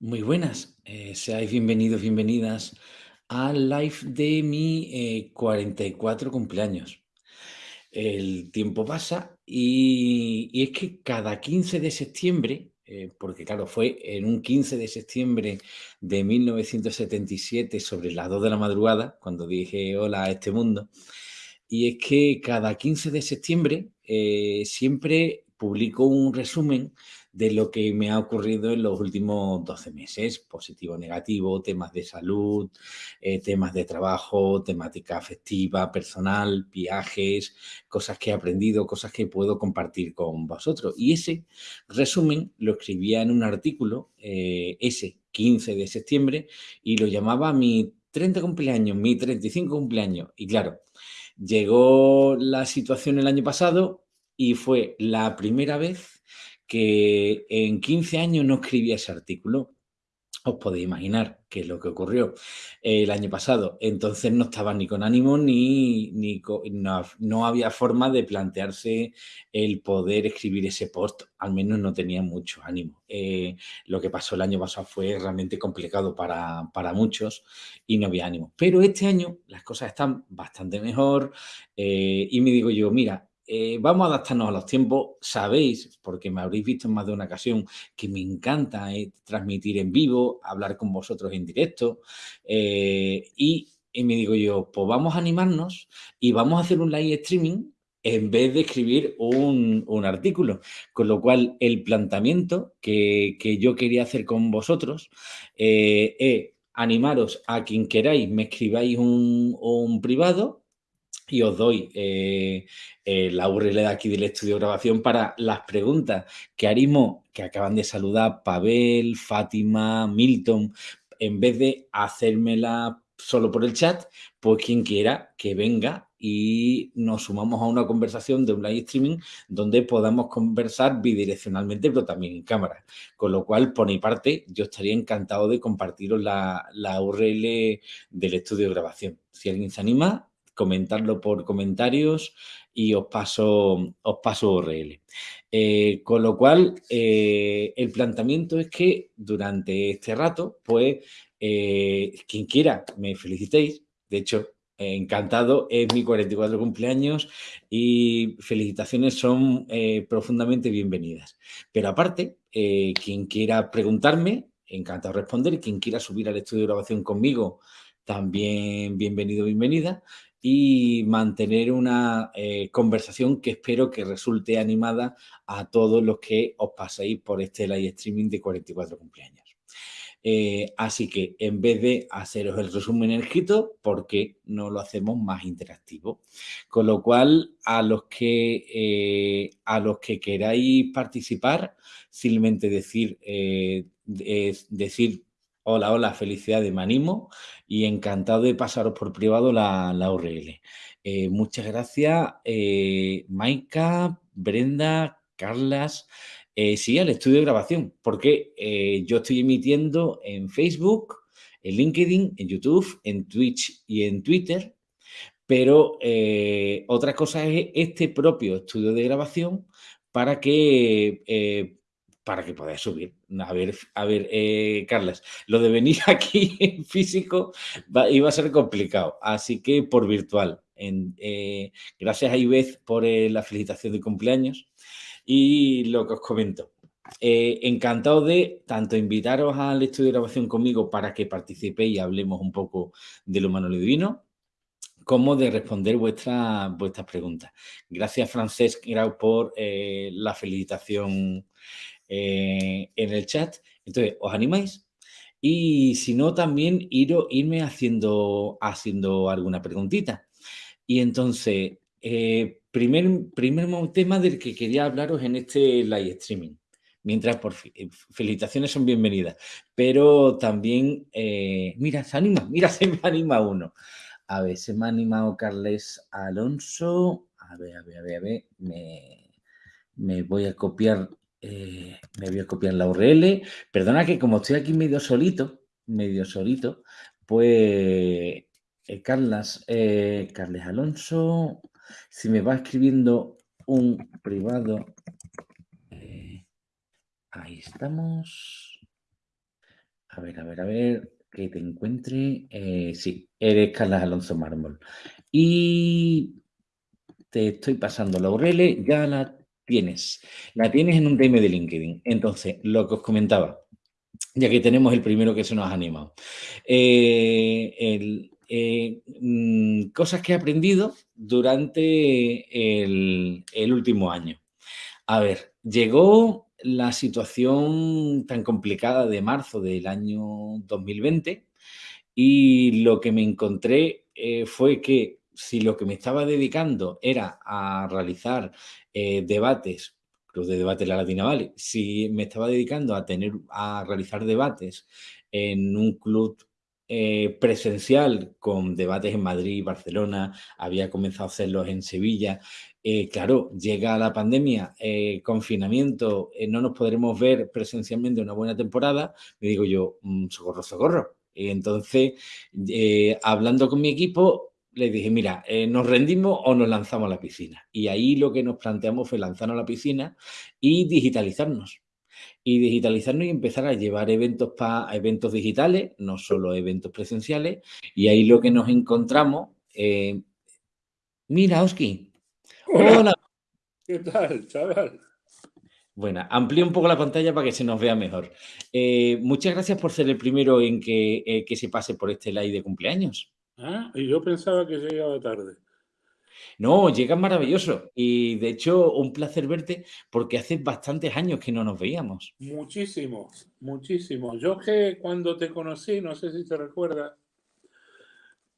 Muy buenas, eh, seáis bienvenidos, bienvenidas al live de mi eh, 44 cumpleaños. El tiempo pasa y, es que cada 15 de septiembre, eh, porque claro, fue en un 15 de septiembre de 1977 sobre las 2 de la madrugada, cuando dije hola a este mundo, y es que cada 15 de septiembre eh, siempre publico un resumen de lo que me ha ocurrido en los últimos 12 meses, positivo, negativo, temas de salud, eh, temas de trabajo, temática afectiva, personal, viajes, cosas que he aprendido, cosas que puedo compartir con vosotros. Y ese resumen lo escribía en un artículo, eh, ese 15 de septiembre, y lo llamaba mi 30 cumpleaños, mi 35 cumpleaños. Y claro, llegó la situación el año pasado y fue la primera vez que en 15 años no escribía ese artículo. Os podéis imaginar qué es lo que ocurrió el año pasado. Entonces no estaba ni con ánimo ni, ni no, no, había forma de plantearse el poder escribir ese post. Al menos no tenía mucho ánimo. Eh, lo que pasó el año pasado fue realmente complicado para, para, muchos y no había ánimo. Pero este año las cosas están bastante mejor eh, y me digo yo, mira, eh, vamos a adaptarnos a los tiempos. Sabéis, porque me habréis visto en más de una ocasión, que me encanta eh, transmitir en vivo, hablar con vosotros en directo. Eh, y, me digo yo, pues vamos a animarnos y vamos a hacer un live streaming en vez de escribir un, artículo. Con lo cual, el planteamiento que, yo quería hacer con vosotros es animaros a quien queráis, me escribáis un privado y os doy eh, eh, la URL de aquí del estudio de grabación para las preguntas que haremos, que acaban de saludar Pavel, Fátima, Milton, en vez de hacérmela solo por el chat, pues quien quiera que venga y nos sumamos a una conversación de un live streaming donde podamos conversar bidireccionalmente, pero también en cámara. Con lo cual, por mi parte, yo estaría encantado de compartiros la, la URL del estudio de grabación. Si alguien se anima, comentarlo por comentarios y os paso, os paso URL. Eh, con lo cual, eh, el planteamiento es que durante este rato, pues, eh, quien quiera, me felicitéis. De hecho, encantado, es mi 44 cumpleaños y felicitaciones son profundamente bienvenidas. Pero aparte, quien quiera preguntarme, encantado de responder. Quien quiera subir al estudio de grabación conmigo, también bienvenido, bienvenida y mantener una eh, conversación que espero que resulte animada a todos los que os paséis por este live streaming de 44 cumpleaños. Eh, así que en vez de haceros el resumen escrito, ¿por qué no lo hacemos más interactivo? Con lo cual, a los que, eh, a los que queráis participar, simplemente decir, decir Hola, hola, felicidades, me animo y encantado de pasaros por privado la, la URL. Eh, muchas gracias, eh, Maika, Brenda, Carlas. Eh, sí, al estudio de grabación, porque eh, yo estoy emitiendo en Facebook, en LinkedIn, en YouTube, en Twitch y en Twitter, pero otra cosa es este propio estudio de grabación para que para que podáis subir. A ver, a ver, eh, Carlas, lo de venir aquí en físico va, iba a ser complicado, así que por virtual. Eh, gracias a Ivez por eh, la felicitación de cumpleaños y lo que os comento. Encantado de tanto invitaros al estudio de grabación conmigo para que participéis y hablemos un poco del humano y divino, como de responder vuestras vuestras preguntas. Gracias, Francesc por la felicitación eh, en el chat. Entonces, ¿os animáis? Y si no, también ir, irme haciendo, haciendo alguna preguntita. Y entonces, eh, primer, primer tema del que quería hablaros en este live streaming. Mientras, por eh, felicitaciones son bienvenidas. Pero también, eh, mira, se anima, mira, se me anima uno. A ver, se me ha animado Carles Alonso. A ver, a ver, a ver, a ver. Me, me voy a copiar eh, me voy a copiar la URL. Perdona que como estoy aquí medio solito, medio solito, pues eh, Carlas, eh, Carles Alonso, si me va escribiendo un privado, ahí estamos. A ver, a ver, a ver, que te encuentre. Sí, eres Carlas Alonso Mármol. Y te estoy pasando la URL, ya la tienes. La tienes en un DM de LinkedIn. Entonces, lo que os comentaba, ya que tenemos el primero que se nos ha animado. Eh, eh, mm, cosas que he aprendido durante el, último año. A ver, llegó la situación tan complicada de marzo del año 2020 y lo que me encontré eh, fue que si lo que me estaba dedicando era a realizar eh, debates, los de debate de la Latina Vale, si me estaba dedicando a tener a realizar debates en un club eh, presencial con debates en Madrid, Barcelona, había comenzado a hacerlos en Sevilla. Eh, claro, llega la pandemia, eh, confinamiento, no nos podremos ver presencialmente una buena temporada. Me digo yo, mm, socorro, socorro. Y entonces, hablando con mi equipo, le dije, mira, ¿nos rendimos o nos lanzamos a la piscina? Y ahí lo que nos planteamos fue lanzarnos a la piscina y digitalizarnos y digitalizarnos y empezar a llevar eventos para eventos digitales, no solo eventos presenciales. Y ahí lo que nos encontramos, eh, mira, Oski. Hola. ¿Qué tal, chaval? Bueno, amplío un poco la pantalla para que se nos vea mejor. Eh, muchas gracias por ser el primero en que, eh, que, se pase por este live de cumpleaños. Ah, y yo pensaba que llegaba tarde. No, llegas maravilloso. Y de hecho, un placer verte porque hace bastantes años que no nos veíamos. Muchísimos, muchísimos. Yo que cuando te conocí, no sé si te recuerdas,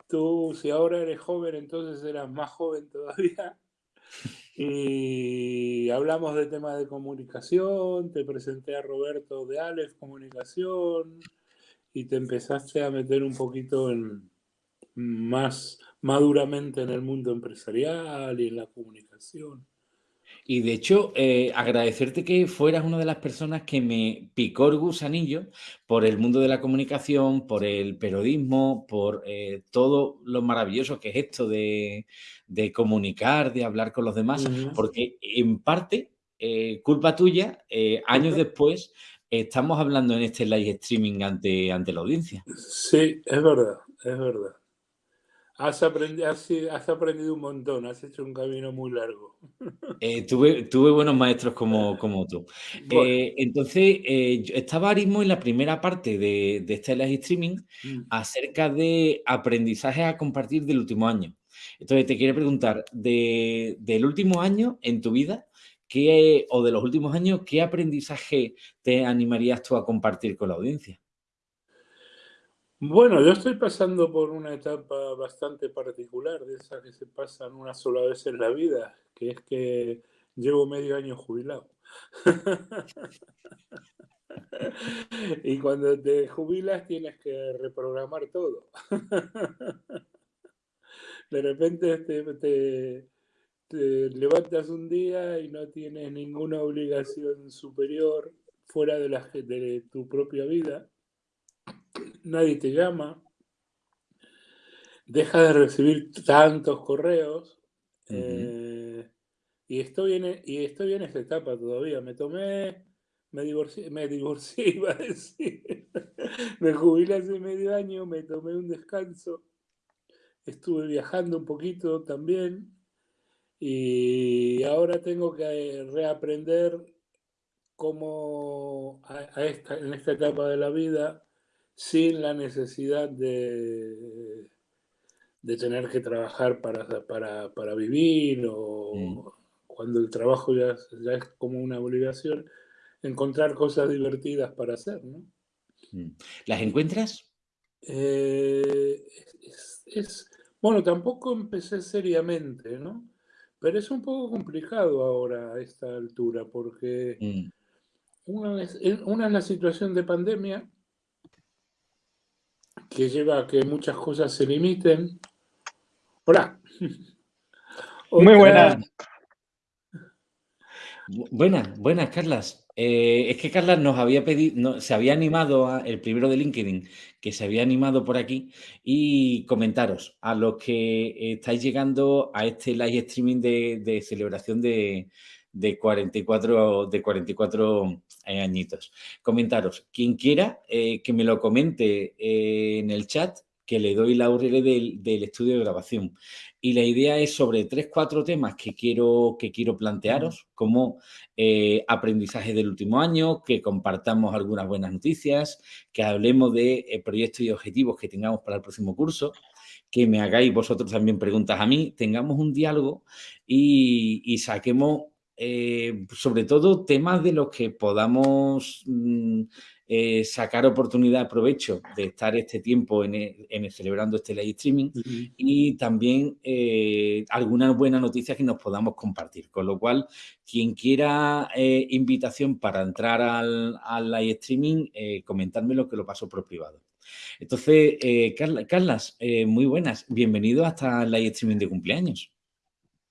tú si ahora eres joven, entonces eras más joven todavía. Y hablamos de temas de comunicación, te presenté a Roberto de Aleph Comunicación y te empezaste a meter un poquito en más maduramente en el mundo empresarial y en la comunicación. Y de hecho, eh, agradecerte que fueras una de las personas que me picó el gusanillo por el mundo de la comunicación, por el periodismo, por eh, todo lo maravilloso que es esto de, comunicar, de hablar con los demás, porque en parte, eh, culpa tuya, años después, estamos hablando en este live streaming ante, ante la audiencia. Sí, es verdad, es verdad. Has aprendido, has, aprendido un montón, has hecho un camino muy largo. Eh, tuve, tuve, buenos maestros como, como tú. Eh, entonces, eh, estaba ahora mismo en la primera parte de, de este live streaming mm. acerca de aprendizaje a compartir del último año. Entonces, te quiero preguntar, de, del último año en tu vida, ¿qué, o de los últimos años, ¿qué aprendizaje te animarías tú a compartir con la audiencia? Bueno, yo estoy pasando por una etapa bastante particular, de esas que se pasan una sola vez en la vida, que es que llevo medio año jubilado. y cuando te jubilas tienes que reprogramar todo. de repente te, levantas un día y no tienes ninguna obligación superior fuera de, la, de tu propia vida nadie te llama, deja de recibir tantos correos. Eh, y, estoy en, e, y estoy en esa etapa todavía. Me tomé, me divorcié, me divorcié, iba a decir. me jubilé hace medio año, me tomé un descanso. Estuve viajando un poquito también. Y ahora tengo que reaprender cómo en esta etapa de la vida sin la necesidad de, de tener que trabajar para, para, vivir o cuando el trabajo ya, ya, es como una obligación, encontrar cosas divertidas para hacer, ¿no? Mm. ¿Las encuentras? Eh, es, bueno, tampoco empecé seriamente, ¿no? Pero es un poco complicado ahora a esta altura porque mm. una, una es la situación de pandemia que lleva a que muchas cosas se limiten. Hola. Muy buenas. Buenas, buenas, Carlas. Eh, es que Carlas nos había pedido, se había animado, el primero de LinkedIn, que se había animado por aquí, y comentaros a los que estáis llegando a este live streaming de, celebración de, de 44, de 44 eh, añitos. Comentaros, quien quiera eh, que me lo comente en el chat, que le doy la URL del, estudio de grabación. Y la idea es sobre tres, cuatro temas que quiero, que quiero plantearos, como eh, aprendizaje del último año, que compartamos algunas buenas noticias, que hablemos de eh, proyectos y objetivos que tengamos para el próximo curso, que me hagáis vosotros también preguntas a mí, tengamos un diálogo y, saquemos eh, sobre todo temas de los que podamos mm, eh, sacar oportunidad, provecho de estar este tiempo en, en celebrando este live streaming y también eh, algunas buenas noticias que nos podamos compartir. Con lo cual, quien quiera eh, invitación para entrar al, al live streaming, comentármelo que lo paso por privado. Entonces, Carla, Carlas, muy buenas. Bienvenido hasta el live streaming de cumpleaños.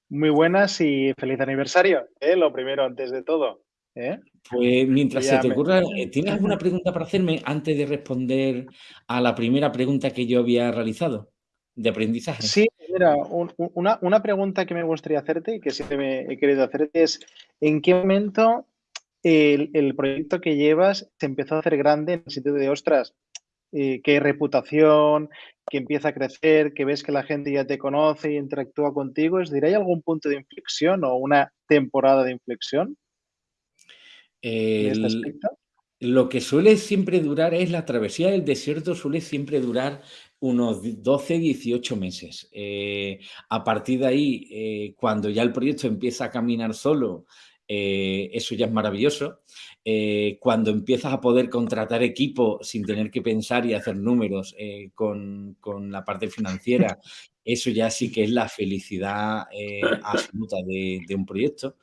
Muy buenas y feliz aniversario, lo primero antes de todo. ¿Eh? Pues mientras se te ocurra, eh, ¿tienes alguna pregunta para hacerme antes de responder a la primera pregunta que yo había realizado de aprendizaje? Sí, mira, una, pregunta que me gustaría hacerte y que siempre me he querido hacerte es, ¿en qué momento el, proyecto que llevas se empezó a hacer grande en el sentido de, ostras, eh, que hay reputación, que empieza a crecer, que ves que la gente ya te conoce y interactúa contigo? Es ¿hay algún punto de inflexión o una temporada de inflexión? Este lo que suele siempre durar es la travesía del desierto, suele siempre durar unos 12, 18 meses. Eh, a partir de ahí, eh, cuando ya el proyecto empieza a caminar solo, eh, eso ya es maravilloso. cuando empiezas a poder contratar equipo sin tener que pensar y hacer números con, con, la parte financiera eso ya sí que es la felicidad eh, absoluta de, un proyecto.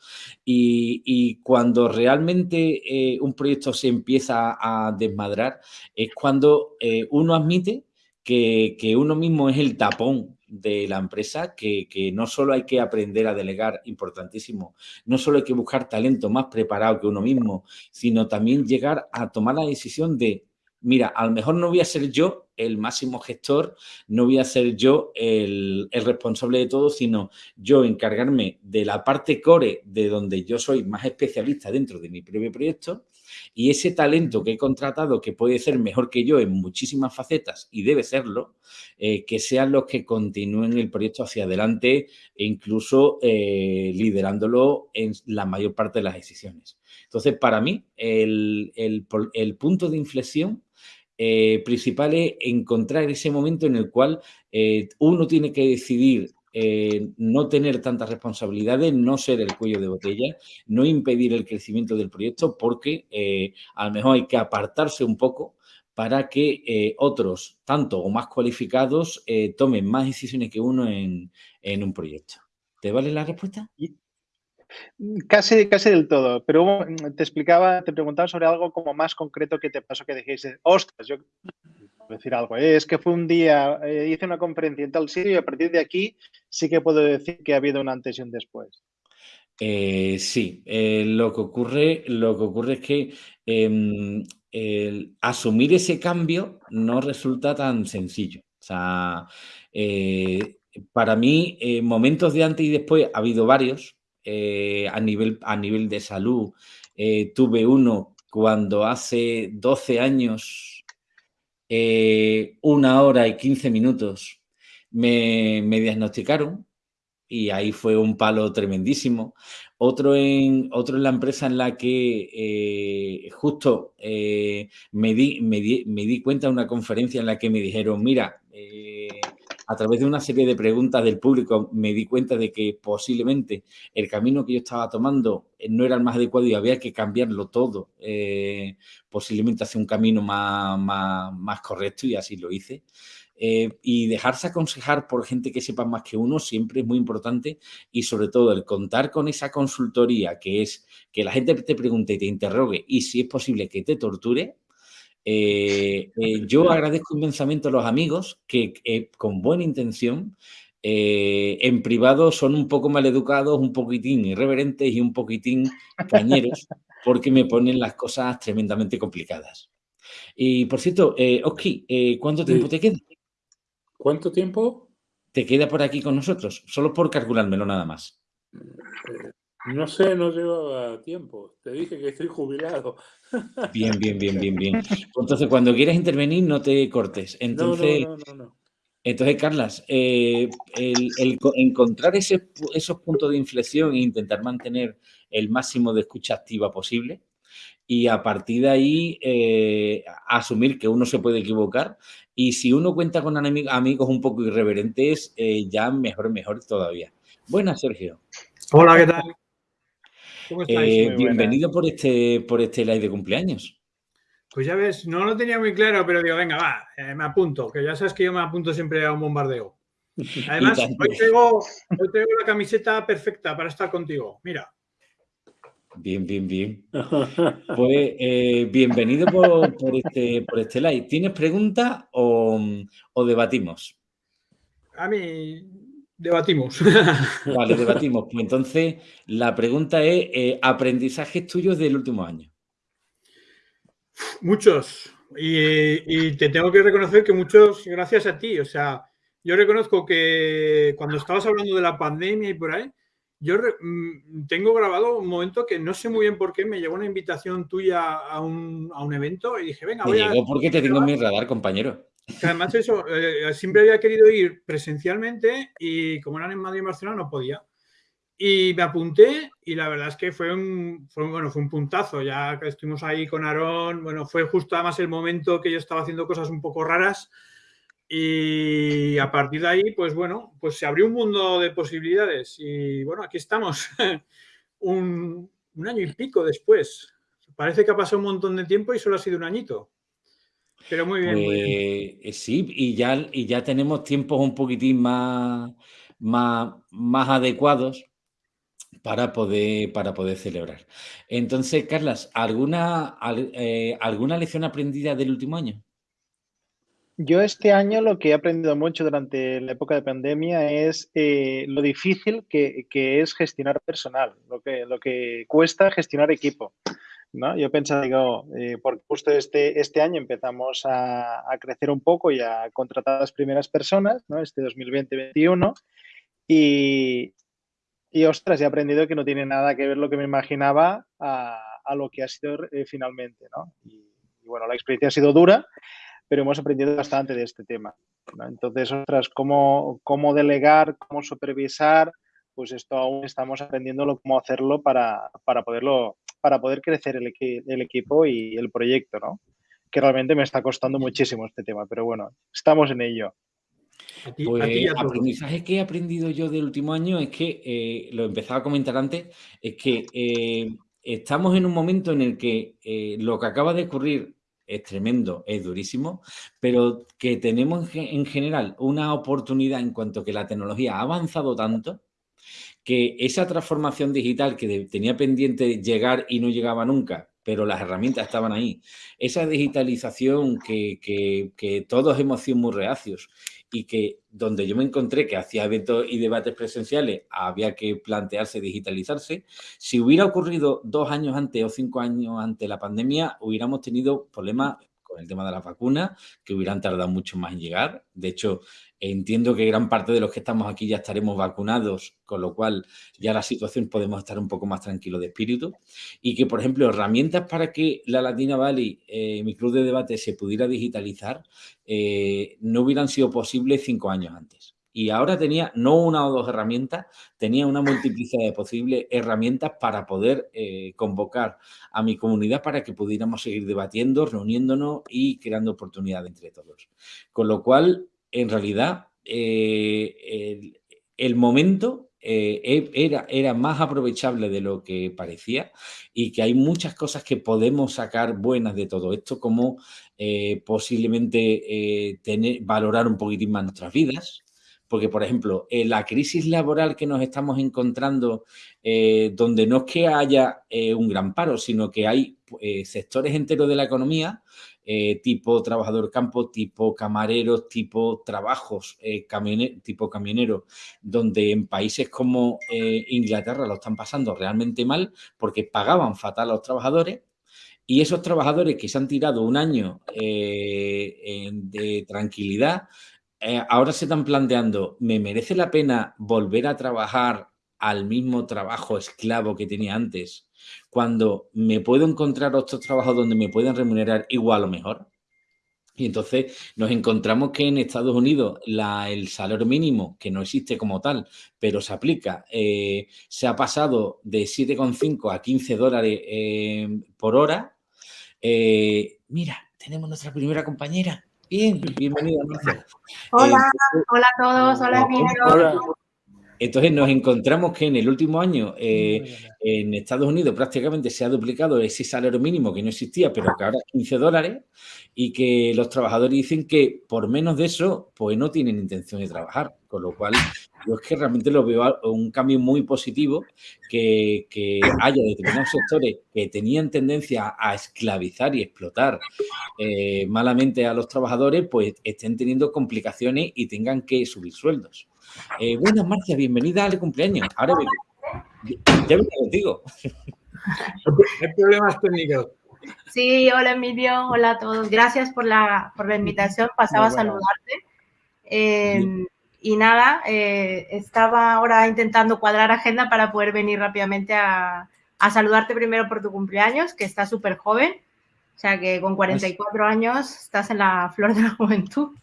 Y, cuando realmente eh, un proyecto se empieza a desmadrar, es cuando eh, uno admite que, uno mismo es el tapón de la empresa, que, que, no solo hay que aprender a delegar, importantísimo, no solo hay que buscar talento más preparado que uno mismo, sino también llegar a tomar la decisión de mira, a lo mejor no voy a ser yo el máximo gestor, no voy a ser yo el, responsable de todo, sino yo encargarme de la parte core de donde yo soy más especialista dentro de mi propio proyecto y ese talento que he contratado, que puede ser mejor que yo en muchísimas facetas y debe serlo, eh, que sean los que continúen el proyecto hacia adelante e incluso eh, liderándolo en la mayor parte de las decisiones. Entonces, para mí, el, el punto de inflexión eh, principal es encontrar ese momento en el cual uno tiene que decidir eh, no tener tantas responsabilidades, no ser el cuello de botella, no impedir el crecimiento del proyecto, porque a lo mejor hay que apartarse un poco para que otros, tanto o más cualificados, tomen más decisiones que uno en, en, un proyecto. ¿Te vale la respuesta? Casi, casi del todo, pero te explicaba, te preguntaba sobre algo como más concreto que te pasó que dijiste, ostras, yo decir algo, ¿eh? es que fue un día, eh, hice una conferencia en tal sitio y a partir de aquí sí que puedo decir que ha habido un antes y un después. Eh, sí, lo, que ocurre, lo que ocurre es que em, asumir ese cambio no resulta tan sencillo. O sea, para mí, momentos de antes y después ha habido varios, a, nivel, a nivel de salud. Tuve uno cuando hace 12 años, eh, una hora y 15 minutos, me, diagnosticaron y ahí fue un palo tremendísimo. Otro en, otro en la empresa en la que justo me, di, me, di, me, di, cuenta de una conferencia en la que me dijeron, mira, a través de una serie de preguntas del público me di cuenta de que posiblemente el camino que yo estaba tomando eh, no era el más adecuado y había que cambiarlo todo, eh, posiblemente hacia un camino más, más, correcto y así lo hice. Eh, y dejarse aconsejar por gente que sepa más que uno siempre es muy importante y sobre todo el contar con esa consultoría que es que la gente te pregunte y te interrogue y si es posible que te torture, eh, eh, yo agradezco inmensamente a los amigos que eh, con buena intención en privado son un poco mal educados, un poquitín irreverentes y un poquitín cañeros porque me ponen las cosas tremendamente complicadas. Y por cierto, Oski, ¿cuánto tiempo te queda? ¿Cuánto tiempo? Te queda por aquí con nosotros, solo por calculármelo nada más. No sé, no llevaba tiempo. Te dije que estoy jubilado. Bien, bien, bien, bien, bien. Entonces, cuando quieras intervenir, no te cortes. Entonces, no, no, no, no. Entonces, Carlas, eh, el, encontrar esos puntos de inflexión e intentar mantener el máximo de escucha activa posible y a partir de ahí eh, asumir que uno se puede equivocar y si uno cuenta con amigos un poco irreverentes, eh, ya mejor, mejor todavía. Buenas, Sergio. Hola, ¿qué tal? Eh, bienvenido por este, por este live de cumpleaños. Pues ya ves, no lo tenía muy claro, pero digo, venga, va, eh, me apunto, que ya sabes que yo me apunto siempre a un bombardeo. Además, hoy tengo, la camiseta perfecta para estar contigo. Mira. Bien, bien, bien. Pues eh, bienvenido por, este, por este live. ¿Tienes preguntas o, o debatimos? A mí, Debatimos. Vale, debatimos. Pues entonces, la pregunta es, eh, ¿aprendizajes tuyos del último año? Muchos. Y, te tengo que reconocer que muchos gracias a ti. O sea, yo reconozco que cuando estabas hablando de la pandemia y por ahí, yo mm, tengo grabado un momento que no sé muy bien por qué me llegó una invitación tuya a un, evento y dije, venga, voy a... llegó porque te tengo en mi radar, compañero además eso, eh, siempre había querido ir presencialmente y como eran en Madrid y Barcelona no podía. Y me apunté y la verdad es que fue un, fue, bueno, fue un puntazo, ya estuvimos ahí con Aarón, bueno, fue justo además el momento que yo estaba haciendo cosas un poco raras y a partir de ahí, pues bueno, pues se abrió un mundo de posibilidades y bueno, aquí estamos, un, un año y pico después. Parece que ha pasado un montón de tiempo y solo ha sido un añito. Pero muy bien, pues, eh, Sí, y ya, y ya tenemos tiempos un poquitín más, más, más adecuados para poder, para poder celebrar. Entonces, Carlas, ¿alguna, eh, ¿alguna lección aprendida del último año? Yo este año lo que he aprendido mucho durante la época de pandemia es eh, lo difícil que, que, es gestionar personal, lo que, lo que cuesta gestionar equipo. Yo pensaba, digo, eh, porque justo este, este año empezamos a, crecer un poco y a contratar a las primeras personas, ¿no? Este 2020-2021. Y, y, ostras, he aprendido que no tiene nada que ver lo que me imaginaba a, lo que ha sido eh, finalmente, ¿no? Y, bueno, la experiencia ha sido dura, pero hemos aprendido bastante de este tema. Entonces, ostras, cómo, cómo delegar, cómo supervisar, pues esto aún estamos aprendiendo cómo hacerlo para, para poderlo para poder crecer el, el equipo y el proyecto, ¿no? Que realmente me está costando muchísimo este tema, pero bueno, estamos en ello. Pues aprendizaje que he aprendido yo del último año es que, eh, lo empezaba a comentar antes, es que eh, estamos en un momento en el que eh, lo que acaba de ocurrir es tremendo, es durísimo, pero que tenemos en general una oportunidad en cuanto que la tecnología ha avanzado tanto que esa transformación digital que tenía pendiente llegar y no llegaba nunca, pero las herramientas estaban ahí, esa digitalización que, que, todos hemos sido muy reacios y que donde yo me encontré que hacía eventos y debates presenciales había que plantearse digitalizarse, si hubiera ocurrido dos años antes o cinco años antes la pandemia, hubiéramos tenido problemas el tema de las vacunas, que hubieran tardado mucho más en llegar. De hecho, Entiendo que gran parte de los que estamos aquí ya estaremos vacunados, con lo cual ya la situación podemos estar un poco más tranquilos de espíritu. Y que, por ejemplo, herramientas para que la Latina Valley, eh, mi club de debate, se pudiera digitalizar, eh, no hubieran sido posibles cinco años antes. Y ahora tenía no una o dos herramientas, tenía una multiplicidad de posibles herramientas para poder eh, convocar a mi comunidad para que pudiéramos seguir debatiendo, reuniéndonos y creando oportunidades entre todos. Con lo cual, en realidad eh, el, momento eh, e, era, era, más aprovechable de lo que parecía y que hay muchas cosas que podemos sacar buenas de todo esto, como posiblemente tener, valorar un poquitín más nuestras vidas, porque, por ejemplo, la crisis laboral que nos estamos encontrando, donde no es que haya un gran paro, sino que hay sectores enteros de la economía eh, tipo trabajador campo, tipo camareros, tipo trabajos, eh, tipo camionero, donde en países como eh, Inglaterra lo están pasando realmente mal porque pagaban fatal a los trabajadores. Y esos trabajadores que se han tirado un año de tranquilidad, ahora se están planteando, ¿me merece la pena volver a trabajar al mismo trabajo esclavo que tenía antes, cuando me puedo encontrar otros trabajos donde me pueden remunerar igual o mejor? Y entonces nos encontramos que en Estados Unidos el salario mínimo, que no existe como tal, pero se aplica, eh, se ha pasado de 7,5 a 15 dólares eh, por hora. Eh, mira, tenemos nuestra primera compañera. Bien, bienvenida, Hola, hola a todos, hola amigos. Entonces nos encontramos que en el último año en Estados Unidos prácticamente se ha duplicado ese salario mínimo que no existía, pero que ahora es 15 dólares y que los trabajadores dicen que por menos de eso, pues no tienen intención de trabajar. Con lo cual, yo es que realmente lo veo un cambio muy positivo que, haya determinados sectores que tenían tendencia a esclavizar y explotar eh, malamente a los trabajadores, pues estén teniendo complicaciones y tengan que subir sueldos. Eh, buenas, Marcia, bienvenida al cumpleaños. Ahora ya vengo contigo. Hay problemas técnicos. Sí, hola Emilio, hola a todos. Gracias por la, por la invitación. Pasaba a saludarte. Em, y nada, eh, estaba ahora intentando cuadrar agenda para poder venir rápidamente a, a saludarte primero por tu cumpleaños, que está súper joven. O sea que con 44 años estás en la flor de la juventud.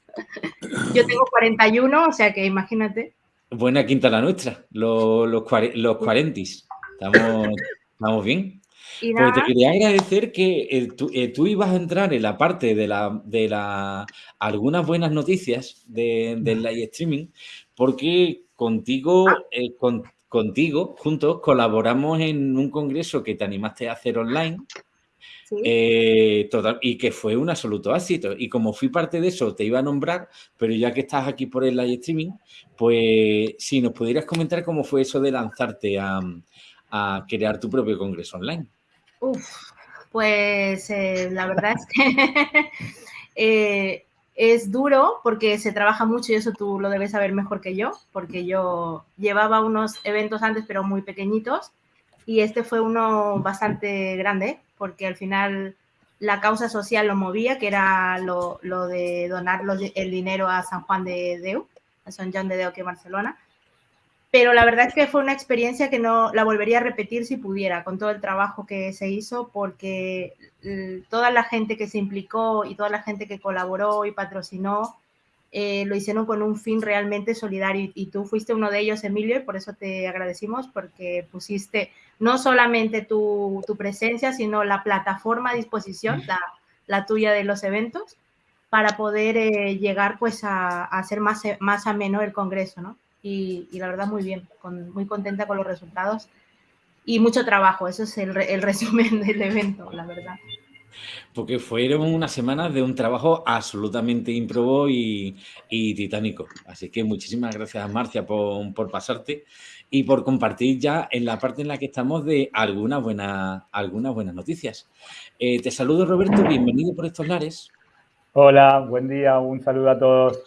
Yo tengo 41, o sea que imagínate. Buena quinta la nuestra, los, los, los 40. Estamos, estamos bien. Pues te quería agradecer que eh, eh, tú, ibas a entrar en la parte de, la, de la, algunas buenas noticias del live streaming, porque contigo, eh, contigo, juntos, colaboramos en un congreso que te animaste a hacer online. Total, y que fue un absoluto éxito. Y como fui parte de eso, te iba a nombrar, pero ya que estás aquí por el live streaming, pues si nos pudieras comentar cómo fue eso de lanzarte a, a crear tu propio congreso online. Uf, pues eh, la verdad es que eh, es duro porque se trabaja mucho y eso tú lo debes saber mejor que yo, porque yo llevaba unos eventos antes pero muy pequeñitos y este fue uno bastante grande porque al final la causa social lo movía, que era lo, de donar el dinero a San Juan de Deu, a San Juan de Deu que en Barcelona. Pero la verdad es que fue una experiencia que no la volvería a repetir si pudiera, con todo el trabajo que se hizo, porque toda la gente que se implicó y toda la gente que colaboró y patrocinó, eh, lo hicieron con un fin realmente solidario. Y, tú fuiste uno de ellos, Emilio, y por eso te agradecimos porque pusiste no solamente tu, tu presencia, sino la plataforma a disposición, la, la tuya de los eventos, para poder eh, llegar pues a, a hacer más, más ameno el Congreso, ¿no? y, la verdad muy bien, muy contenta con los resultados y mucho trabajo, eso es el, el resumen del evento, la verdad. Porque fueron unas semanas de un trabajo absolutamente ímprobo y, y titánico. Así que muchísimas gracias, Marcia, por, por, pasarte y por compartir ya en la parte en la que estamos de algunas buenas, algunas buenas noticias. Eh, te saludo, Roberto. Bienvenido por estos lares. Hola, buen día, un saludo a todos.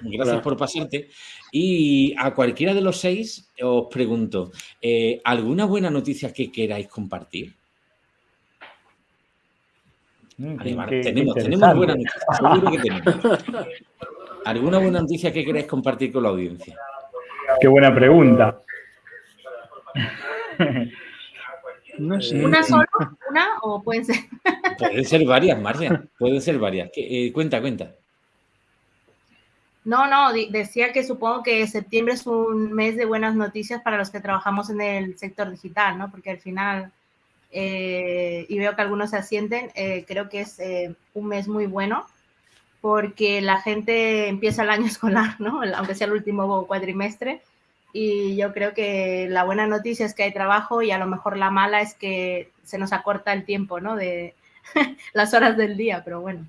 Gracias por pasarte. Y a cualquiera de los seis os pregunto, eh, ¿alguna buena noticia que queráis compartir? Mm, tenemos, tenemos buena noticia, seguro que tenemos. ¿Alguna buena noticia que queráis compartir con la audiencia? Qué buena pregunta. ¿Una sola? ¿Una o pueden ser? Pueden ser varias, Marcia. Pueden ser varias. Eh, cuenta, cuenta. No, no, decía que supongo que septiembre es un mes de buenas noticias para los que trabajamos en el sector digital, ¿no? Porque al final, eh, y veo que algunos se asienten, eh, creo que es un mes muy bueno porque la gente empieza el año escolar, ¿no? Aunque sea el último cuatrimestre, y yo creo que la buena noticia es que hay trabajo y a lo mejor la mala es que se nos acorta el tiempo, ¿no? De las horas del día, pero bueno.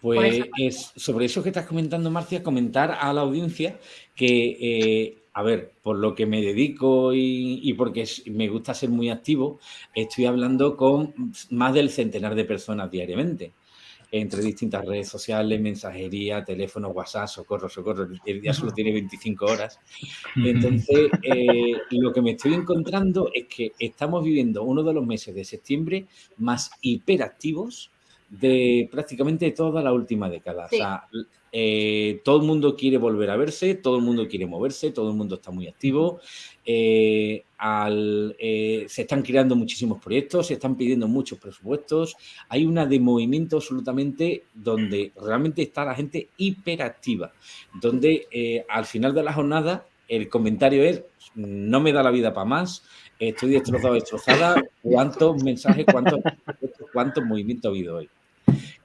Pues es, sobre eso que estás comentando, Marcia, comentar a la audiencia que, eh, a ver, por lo que me dedico y, y porque me gusta ser muy activo, estoy hablando con más del centenar de personas diariamente entre distintas redes sociales, mensajería, teléfono, WhatsApp, socorro, socorro, el día solo tiene 25 horas. Entonces, eh, lo que me estoy encontrando es que estamos viviendo uno de los meses de septiembre más hiperactivos de prácticamente toda la última década. O sea, eh, todo el mundo quiere volver a verse, todo el mundo quiere moverse, todo el mundo está muy activo. Eh, eh, se están creando muchísimos proyectos, se están pidiendo muchos presupuestos. Hay una de movimiento absolutamente donde realmente está la gente hiperactiva, donde al final de la jornada el comentario es no me da la vida para más, estoy destrozado, destrozada, cuántos mensajes, cuántos, cuántos movimientos ha habido hoy.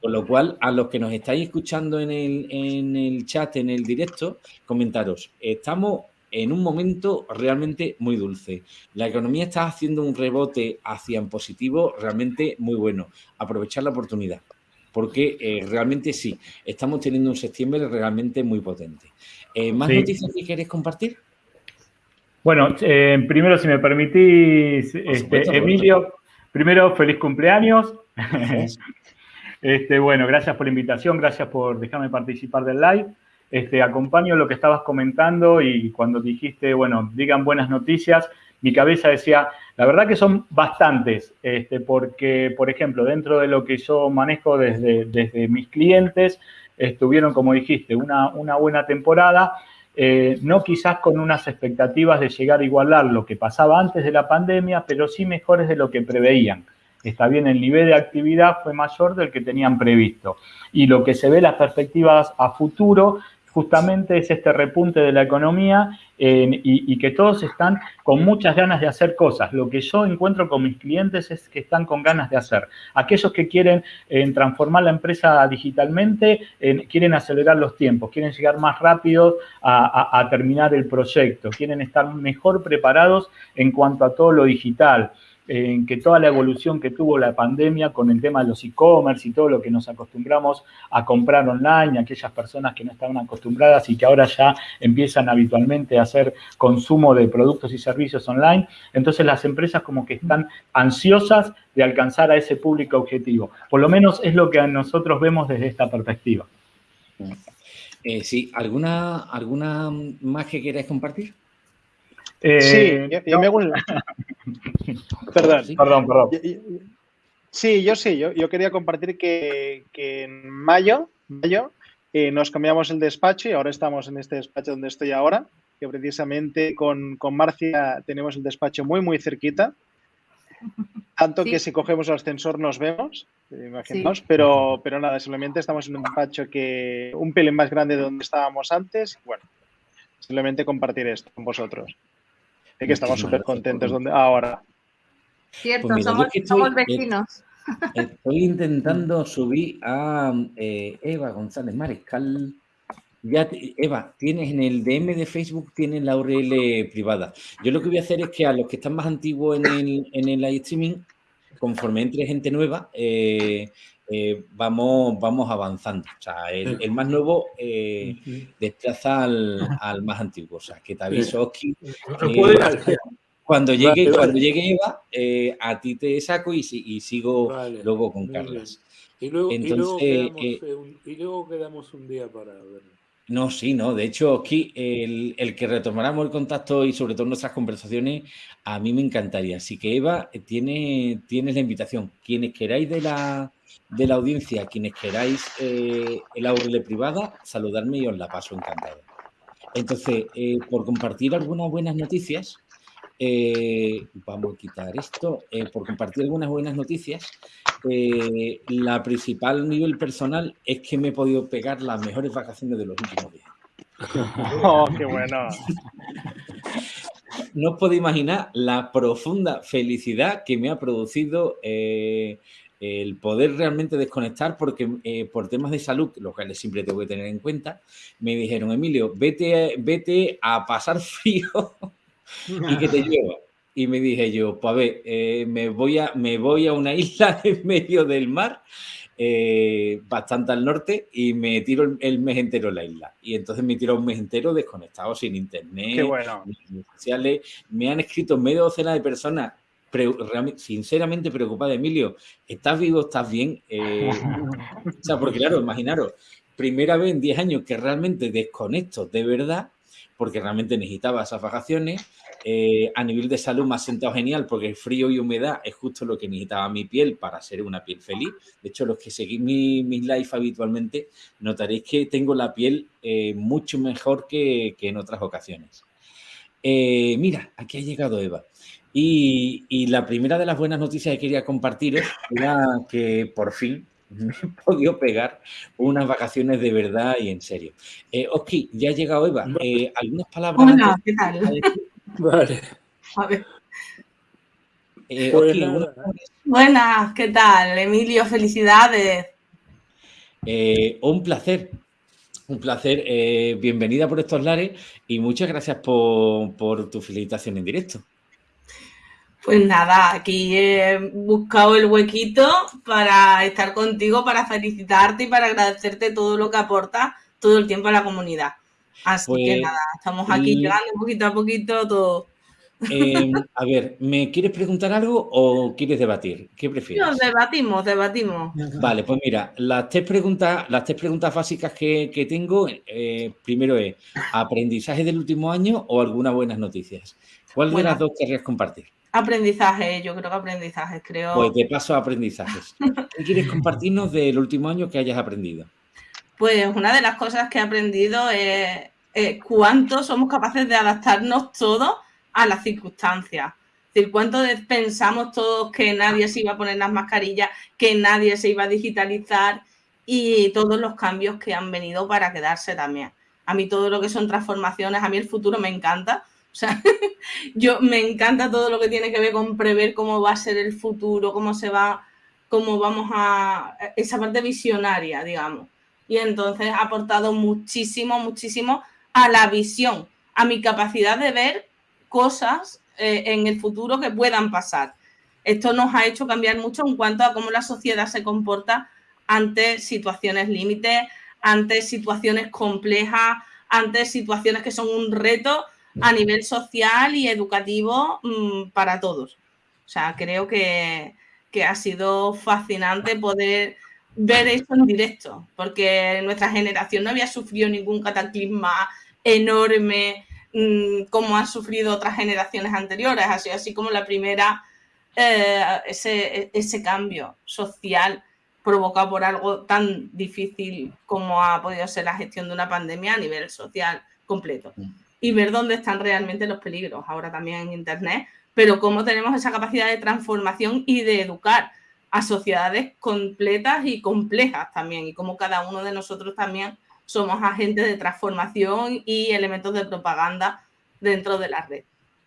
Con lo cual, a los que nos estáis escuchando en el, chat, en el directo, comentaros, estamos en un momento realmente muy dulce. La economía está haciendo un rebote hacia en positivo realmente muy bueno. Aprovechar la oportunidad, porque eh, realmente sí, estamos teniendo un septiembre realmente muy potente. Eh, ¿Más noticias que queréis compartir? Bueno, eh, primero, si me permitís, este, Emilio, primero, feliz cumpleaños. Este, bueno, gracias por la invitación, gracias por dejarme participar del live. Este, acompaño lo que estabas comentando y cuando dijiste, bueno, digan buenas noticias, mi cabeza decía, la verdad que son bastantes, este, porque, por ejemplo, dentro de lo que yo manejo desde, desde mis clientes, estuvieron, como dijiste, una, una buena temporada, eh, no quizás con unas expectativas de llegar a igualar lo que pasaba antes de la pandemia, pero sí mejores de lo que preveían está bien, el nivel de actividad fue mayor del que tenían previsto. Y lo que se ve las perspectivas a futuro justamente es este repunte de la economía y, que todos están con muchas ganas de hacer cosas. Lo que yo encuentro con mis clientes es que están con ganas de hacer. Aquellos que quieren transformar la empresa digitalmente, quieren acelerar los tiempos, quieren llegar más rápido a terminar el proyecto, quieren estar mejor preparados en cuanto a todo lo digital en que toda la evolución que tuvo la pandemia con el tema de los e-commerce y todo lo que nos acostumbramos a comprar online, aquellas personas que no estaban acostumbradas y que ahora ya empiezan habitualmente a hacer consumo de productos y servicios online. Entonces las empresas como que están ansiosas de alcanzar a ese público objetivo. Por lo menos es lo que nosotros vemos desde esta perspectiva. Eh, sí, ¿alguna, ¿alguna más que queráis compartir? Eh, sí, yo, me hago Perdón. Perdón, perdón. Sí, yo sí, yo, quería compartir que, en mayo, mayo eh, nos cambiamos el despacho y ahora estamos en este despacho donde estoy ahora, que precisamente con, Marcia tenemos el despacho muy, muy cerquita. Tanto que si cogemos el ascensor nos vemos, imaginamos, pero, pero nada, simplemente estamos en un despacho que un pelín más grande de donde estábamos antes. Bueno, simplemente compartir esto con vosotros. De que estamos súper contentos donde ahora. Cierto, pues somos, vecinos. Estoy intentando subir a eh, Eva González Mariscal. Ya, Eva, tienes en el DM de Facebook, tienes la URL privada. Yo lo que voy a hacer es que a los que están más antiguos en el, en el live streaming, conforme entre gente nueva, eh, eh, vamos, vamos avanzando. O sea, el, más nuevo desplaza al, más antiguo. O sea, que te aviso, Oski. Cuando llegue, cuando llegue Eva, eh, a ti te saco y, y sigo luego con Carlos. Y luego, Entonces, eh, y, luego quedamos, un día para verlo. No, sí, no. De hecho, aquí el, el, que retomáramos el contacto y sobre todo nuestras conversaciones, a mí me encantaría. Así que Eva, eh, tiene, tienes la invitación. Quienes queráis de la, de la audiencia, quienes queráis eh, el aurele privada, saludarme y os la paso encantado. Entonces, por compartir algunas buenas noticias, eh, vamos a quitar esto. Eh, por compartir algunas buenas noticias, eh, la principal nivel personal es que me he podido pegar las mejores vacaciones de los últimos días. ¡Oh, qué bueno! no os podéis imaginar la profunda felicidad que me ha producido el poder realmente desconectar porque por temas de salud, lo cual siempre tengo que tener en cuenta, me dijeron, Emilio, vete, vete a pasar frío y que te lleva. Y me dije yo, pues a ver, eh, me, voy a, me voy a una isla en medio del mar, eh, bastante al norte, y me tiro el, mes entero en la isla. Y entonces me tiro un mes entero desconectado, sin internet, bueno. sociales. Me han escrito medio docena de personas sinceramente preocupada, Emilio, ¿estás vivo? ¿Estás bien? Eh, o sea, porque claro, imaginaros, primera vez en 10 años que realmente desconecto de verdad porque realmente necesitaba esas vacaciones. Eh, a nivel de salud me ha sentado genial porque el frío y humedad es justo lo que necesitaba mi piel para ser una piel feliz. De hecho, los que seguís mis mi live habitualmente notaréis que tengo la piel eh, mucho mejor que, que, en otras ocasiones. Eh, mira, aquí ha llegado Eva. Y, y, la primera de las buenas noticias que quería compartir era que por fin me he podido pegar unas vacaciones de verdad y en serio. Eh, Oski, ya ha llegado Eva. Eh, ¿Algunas palabras? Hola, ¿qué tal? Vale. A ver. Eh, Pues Oski, Buenas, ¿qué tal? Emilio, felicidades. eh, un placer. Un placer. eh, bienvenida por estos lares y muchas gracias por, por tu felicitación en directo. Pues nada, aquí he buscado el huequito para estar contigo, para felicitarte y para agradecerte todo lo que aportas todo el tiempo a la comunidad. Así que Pues, nada, estamos aquí y- llegando poquito a poquito todo. Eh, a ver, ¿me quieres preguntar algo o quieres debatir? ¿Qué prefieres? Nos debatimos, debatimos. Vale, pues mira, las tres preguntas, las tres preguntas básicas que, que tengo, eh, primero es aprendizaje del último año o algunas buenas noticias. ¿Cuál de las dos querrías compartir? Aprendizaje, yo creo que aprendizaje, creo. Pues de paso a aprendizajes. ¿Qué quieres compartirnos del último año que hayas aprendido? Pues una de las cosas que he aprendido es, es cuánto somos capaces de adaptarnos todos a las circunstancias. Es decir, cuánto pensamos todos que nadie se iba a poner las mascarillas, que nadie se iba a digitalizar y todos los cambios que han venido para quedarse también. A mí todo lo que son transformaciones, a mí el futuro me encanta. O sea, yo me encanta todo lo que tiene que ver con prever cómo va a ser el futuro, cómo se va, cómo vamos a esa parte visionaria, digamos y entonces ha aportado muchísimo, muchísimo a la visión, a mi capacidad de ver cosas eh, en el futuro que puedan pasar. Esto nos ha hecho cambiar mucho en cuanto a cómo la sociedad se comporta ante situaciones límites, ante situaciones complejas, ante situaciones que son un reto a nivel social y educativo mmm, para todos. O sea, creo que, que ha sido fascinante poder ver esto en directo, porque nuestra generación no había sufrido ningún cataclisma enorme mmm, como han sufrido otras generaciones anteriores, sido así como la primera, eh, ese, ese cambio social provocado por algo tan difícil como ha podido ser la gestión de una pandemia a nivel social completo. Y ver dónde están realmente los peligros, ahora también en Internet, pero cómo tenemos esa capacidad de transformación y de educar a sociedades completas y complejas también, y como cada uno de nosotros también somos agentes de transformación y elementos de propaganda dentro de la red.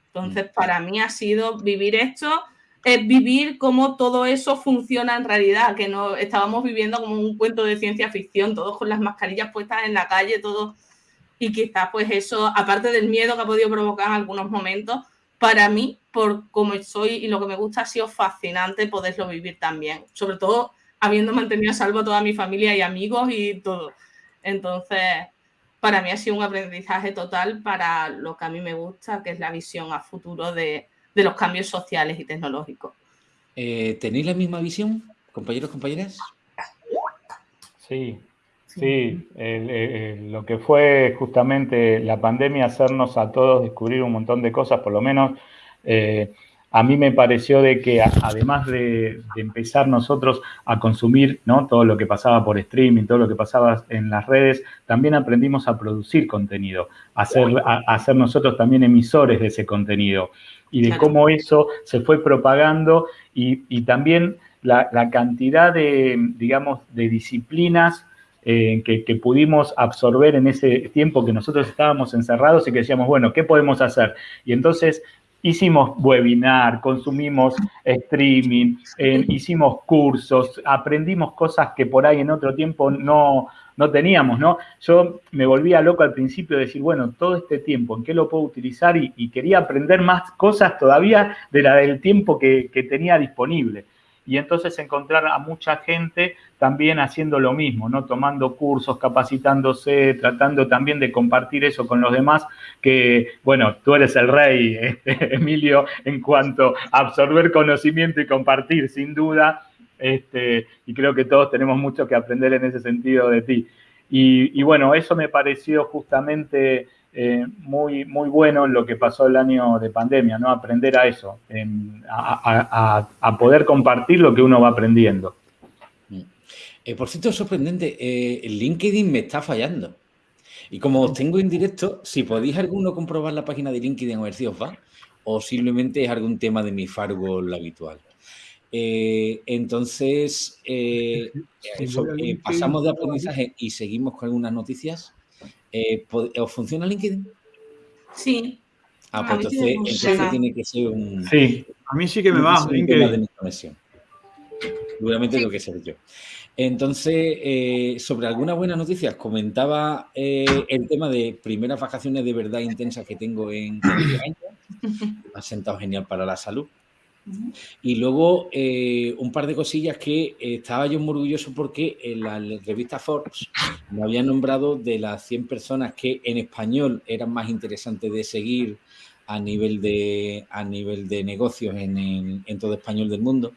Entonces, para mí ha sido vivir esto, es vivir cómo todo eso funciona en realidad, que no estábamos viviendo como un cuento de ciencia ficción, todos con las mascarillas puestas en la calle, todos, y quizás pues eso, aparte del miedo que ha podido provocar en algunos momentos, para mí, por como soy y lo que me gusta, ha sido fascinante poderlo vivir también. Sobre todo habiendo mantenido a salvo a toda mi familia y amigos y todo. Entonces, para mí ha sido un aprendizaje total para lo que a mí me gusta, que es la visión a futuro de, de los cambios sociales y tecnológicos. Eh, ¿Tenéis la misma visión, compañeros, compañeras? Sí, Sí, el, el, lo que fue justamente la pandemia hacernos a todos descubrir un montón de cosas, por lo menos eh, a mí me pareció de que además de, de, empezar nosotros a consumir ¿no? todo lo que pasaba por streaming, todo lo que pasaba en las redes, también aprendimos a producir contenido, a ser, a, a ser nosotros también emisores de ese contenido y de cómo eso se fue propagando y, y también la, la cantidad de, digamos, de disciplinas eh, que, pudimos absorber en ese tiempo que nosotros estábamos encerrados y que decíamos, bueno, ¿qué podemos hacer? Y entonces hicimos webinar, consumimos streaming, eh, hicimos cursos, aprendimos cosas que por ahí en otro tiempo no, no teníamos, ¿no? Yo me volvía loco al principio de decir, bueno, todo este tiempo, ¿en qué lo puedo utilizar? Y, y quería aprender más cosas todavía de la del tiempo que, que tenía disponible y entonces encontrar a mucha gente también haciendo lo mismo, ¿no? Tomando cursos, capacitándose, tratando también de compartir eso con los demás, que, bueno, tú eres el rey, Emilio, en cuanto a absorber conocimiento y compartir, sin duda, este, y creo que todos tenemos mucho que aprender en ese sentido de ti. Y bueno, eso me pareció justamente eh, muy, muy bueno lo que pasó el año de pandemia, ¿no? Aprender a eso, a, poder compartir lo que uno va aprendiendo. Mm. Eh, por cierto, es sorprendente, eh, LinkedIn me está fallando. Y como os tengo en directo, si podéis alguno comprobar la página de LinkedIn a ver si os va, o simplemente es algún tema de mi firewall habitual. Eh, entonces, eh, eh, pasamos de aprendizaje y seguimos con algunas noticias. ¿Os funciona LinkedIn? Sí. Ah, pues entonces, tiene que ser un... Sí, a mí sí que me va. de mi conexión. Seguramente tengo que ser yo. Entonces, sobre algunas buenas noticias, comentaba el tema de primeras vacaciones de verdad intensas que tengo en año. Me ha sentado genial para la salud. Y luego eh, un par de cosillas que estaba yo muy orgulloso porque en la revista Forbes me había nombrado de las 100 personas que en español eran más interesantes de seguir a nivel de, a nivel de negocios en, en todo español del mundo.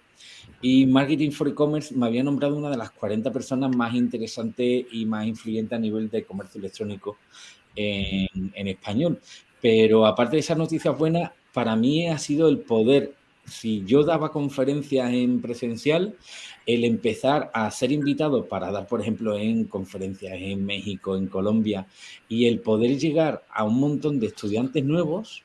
Y Marketing for E-Commerce me había nombrado una de las 40 personas más interesantes y más influyentes a nivel de comercio electrónico en, en español. Pero aparte de esas noticias buenas, para mí ha sido el poder si yo daba conferencias en presencial, el empezar a ser invitado para dar, por ejemplo, en conferencias en México, en Colombia, y el poder llegar a un montón de estudiantes nuevos,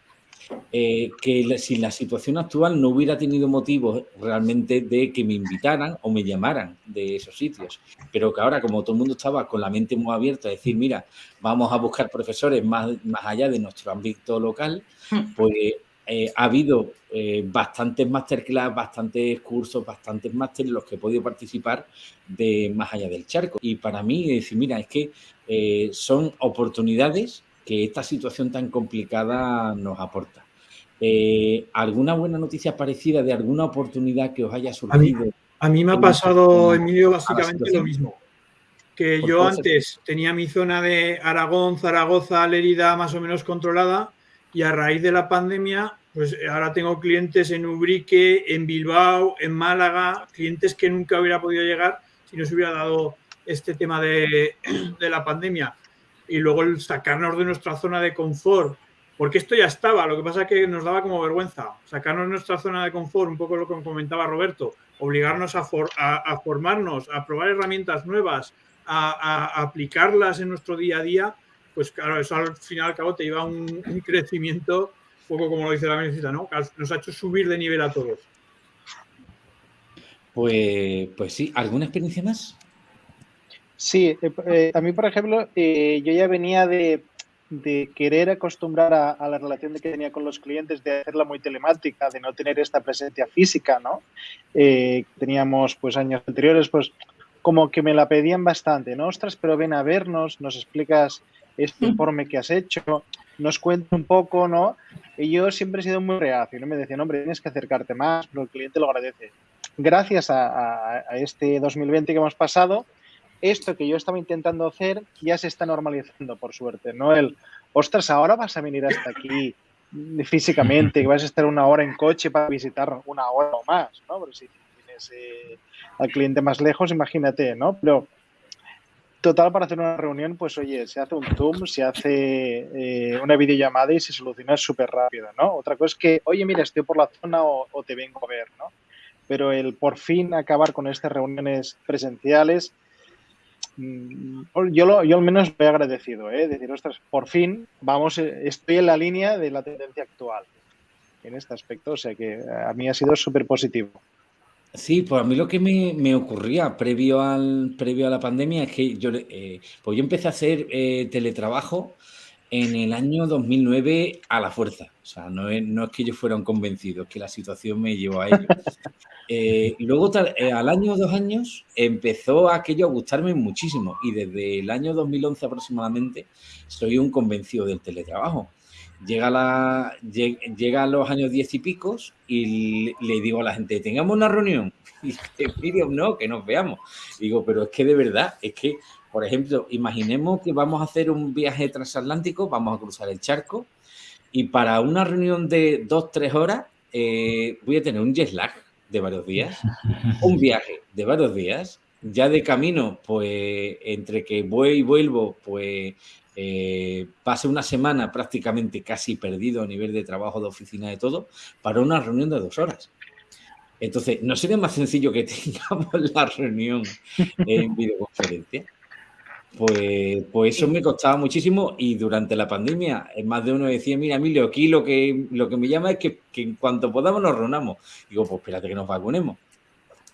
eh, que si la situación actual no hubiera tenido motivos realmente de que me invitaran o me llamaran de esos sitios, pero que ahora como todo el mundo estaba con la mente muy abierta a decir, mira, vamos a buscar profesores más, más allá de nuestro ámbito local, hmm. pues eh, ha habido eh, bastantes masterclass, bastantes cursos, bastantes másteres en los que he podido participar de más allá del charco. Y para mí, decir, mira, es que eh, son oportunidades que esta situación tan complicada nos aporta. ¿Alguna buena noticia parecida de alguna oportunidad que os haya surgido? A mí, me ha pasado, Emilio, básicamente lo mismo. Que yo antes tenía mi zona de Aragón, Zaragoza, Lérida más o menos controlada y a raíz de la pandemia, pues ahora tengo clientes en Ubrique, en Bilbao, en Málaga, clientes que nunca hubiera podido llegar si no se hubiera dado este tema de, la pandemia. Y luego el sacarnos de nuestra zona de confort, porque esto ya estaba, lo que pasa es que nos daba como vergüenza, sacarnos de nuestra zona de confort, un poco lo que comentaba Roberto, obligarnos a, a, formarnos, a probar herramientas nuevas, a, a aplicarlas en nuestro día a día, pues claro, eso al final al cabo te lleva a un, crecimiento, un poco como lo dice la ministra, ¿no? Nos ha hecho subir de nivel a todos. Pues, pues sí, ¿alguna experiencia más? Sí, eh, eh, a mí, por ejemplo, eh, yo ya venía de, querer acostumbrar a, la relación que tenía con los clientes, de hacerla muy telemática, de no tener esta presencia física, ¿no? teníamos pues años anteriores, pues como que me la pedían bastante, ¿no? Ostras, pero ven a vernos, nos explicas este informe que has hecho, nos cuenta un poco, ¿no? Y yo siempre he sido muy reacio, ¿no? Me decían, hombre, tienes que acercarte más, pero el cliente lo agradece. Gracias a, este 2020 que hemos pasado, esto que yo estaba intentando hacer ya se está normalizando, por suerte, ¿no? El, ostras, ahora vas a venir hasta aquí físicamente, que vas a estar una hora en coche para visitar una hora o más, ¿no? Pero si tienes eh, al cliente más lejos, imagínate, ¿no? Pero Total, para hacer una reunión, pues oye, se hace un Zoom, se hace eh, una videollamada y se soluciona súper rápido, ¿no? Otra cosa es que, oye, mira, estoy por la zona o, te vengo a ver, ¿no? Pero el por fin acabar con estas reuniones presenciales, mm, yo, lo, yo al menos me he agradecido, ¿eh? Decir, ostras, por fin, vamos, eh, estoy en la línea de la tendencia actual en este aspecto, o sea que a mí ha sido súper positivo. Sí, pues a mí lo que me, ocurría previo, al, previo a la pandemia es que yo, eh, pues yo empecé a hacer eh, teletrabajo en el año 2009 a la fuerza. O sea, no es, no es que yo fuera un convencido, es que la situación me llevó a ello. Eh, y luego, al año o dos años, empezó aquello a gustarme muchísimo. Y desde el año 2011 aproximadamente, soy un convencido del teletrabajo. Llega, la, llega a los años diez y picos y le digo a la gente, tengamos una reunión. Y dice, no, que nos veamos. digo, pero es que de verdad, es que, por ejemplo, imaginemos que vamos a hacer un viaje transatlántico, vamos a cruzar el charco y para una reunión de dos, tres horas eh, voy a tener un jet lag de varios días, un viaje de varios días ya de camino, pues entre que voy y vuelvo, pues eh, pase una semana prácticamente casi perdido a nivel de trabajo, de oficina, de todo, para una reunión de dos horas. Entonces, ¿no sería más sencillo que tengamos la reunión en videoconferencia? Pues, pues eso me costaba muchísimo y durante la pandemia más de uno decía, mira Emilio, aquí lo que, lo que me llama es que, que en cuanto podamos nos reunamos. Digo, pues espérate que nos vacunemos.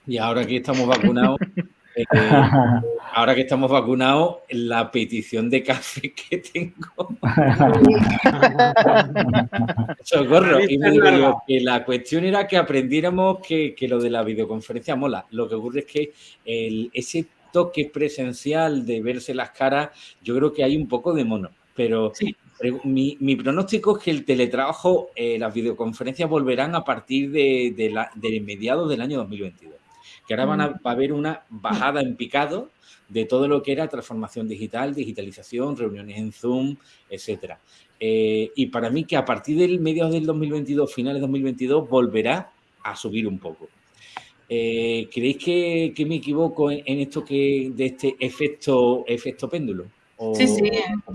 Y ahora que estamos vacunados, eh, ahora que estamos vacunados, la petición de café que tengo. Socorro. Y me digo que la cuestión era que aprendiéramos que, que, lo de la videoconferencia mola. Lo que ocurre es que el, ese toque presencial de verse las caras, yo creo que hay un poco de mono. Pero sí. mi, mi, pronóstico es que el teletrabajo, eh, las videoconferencias volverán a partir de, de, la, de mediados del año 2022 que ahora van a, va a haber una bajada en picado de todo lo que era transformación digital, digitalización, reuniones en Zoom, etcétera. Eh, y para mí que a partir del mediados del 2022, finales de 2022, volverá a subir un poco. Eh, ¿Creéis que, que, me equivoco en, en, esto que de este efecto, efecto péndulo? ¿O, sí, sí.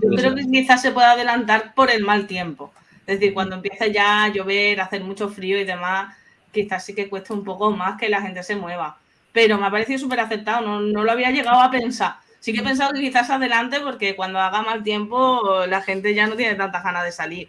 Yo creo que quizás se puede adelantar por el mal tiempo. Es decir, cuando empieza ya a llover, a hacer mucho frío y demás, quizás sí que cuesta un poco más que la gente se mueva. Pero me ha parecido súper aceptado, no, no, lo había llegado a pensar. Sí que he pensado que quizás adelante porque cuando haga mal tiempo la gente ya no tiene tantas ganas de salir.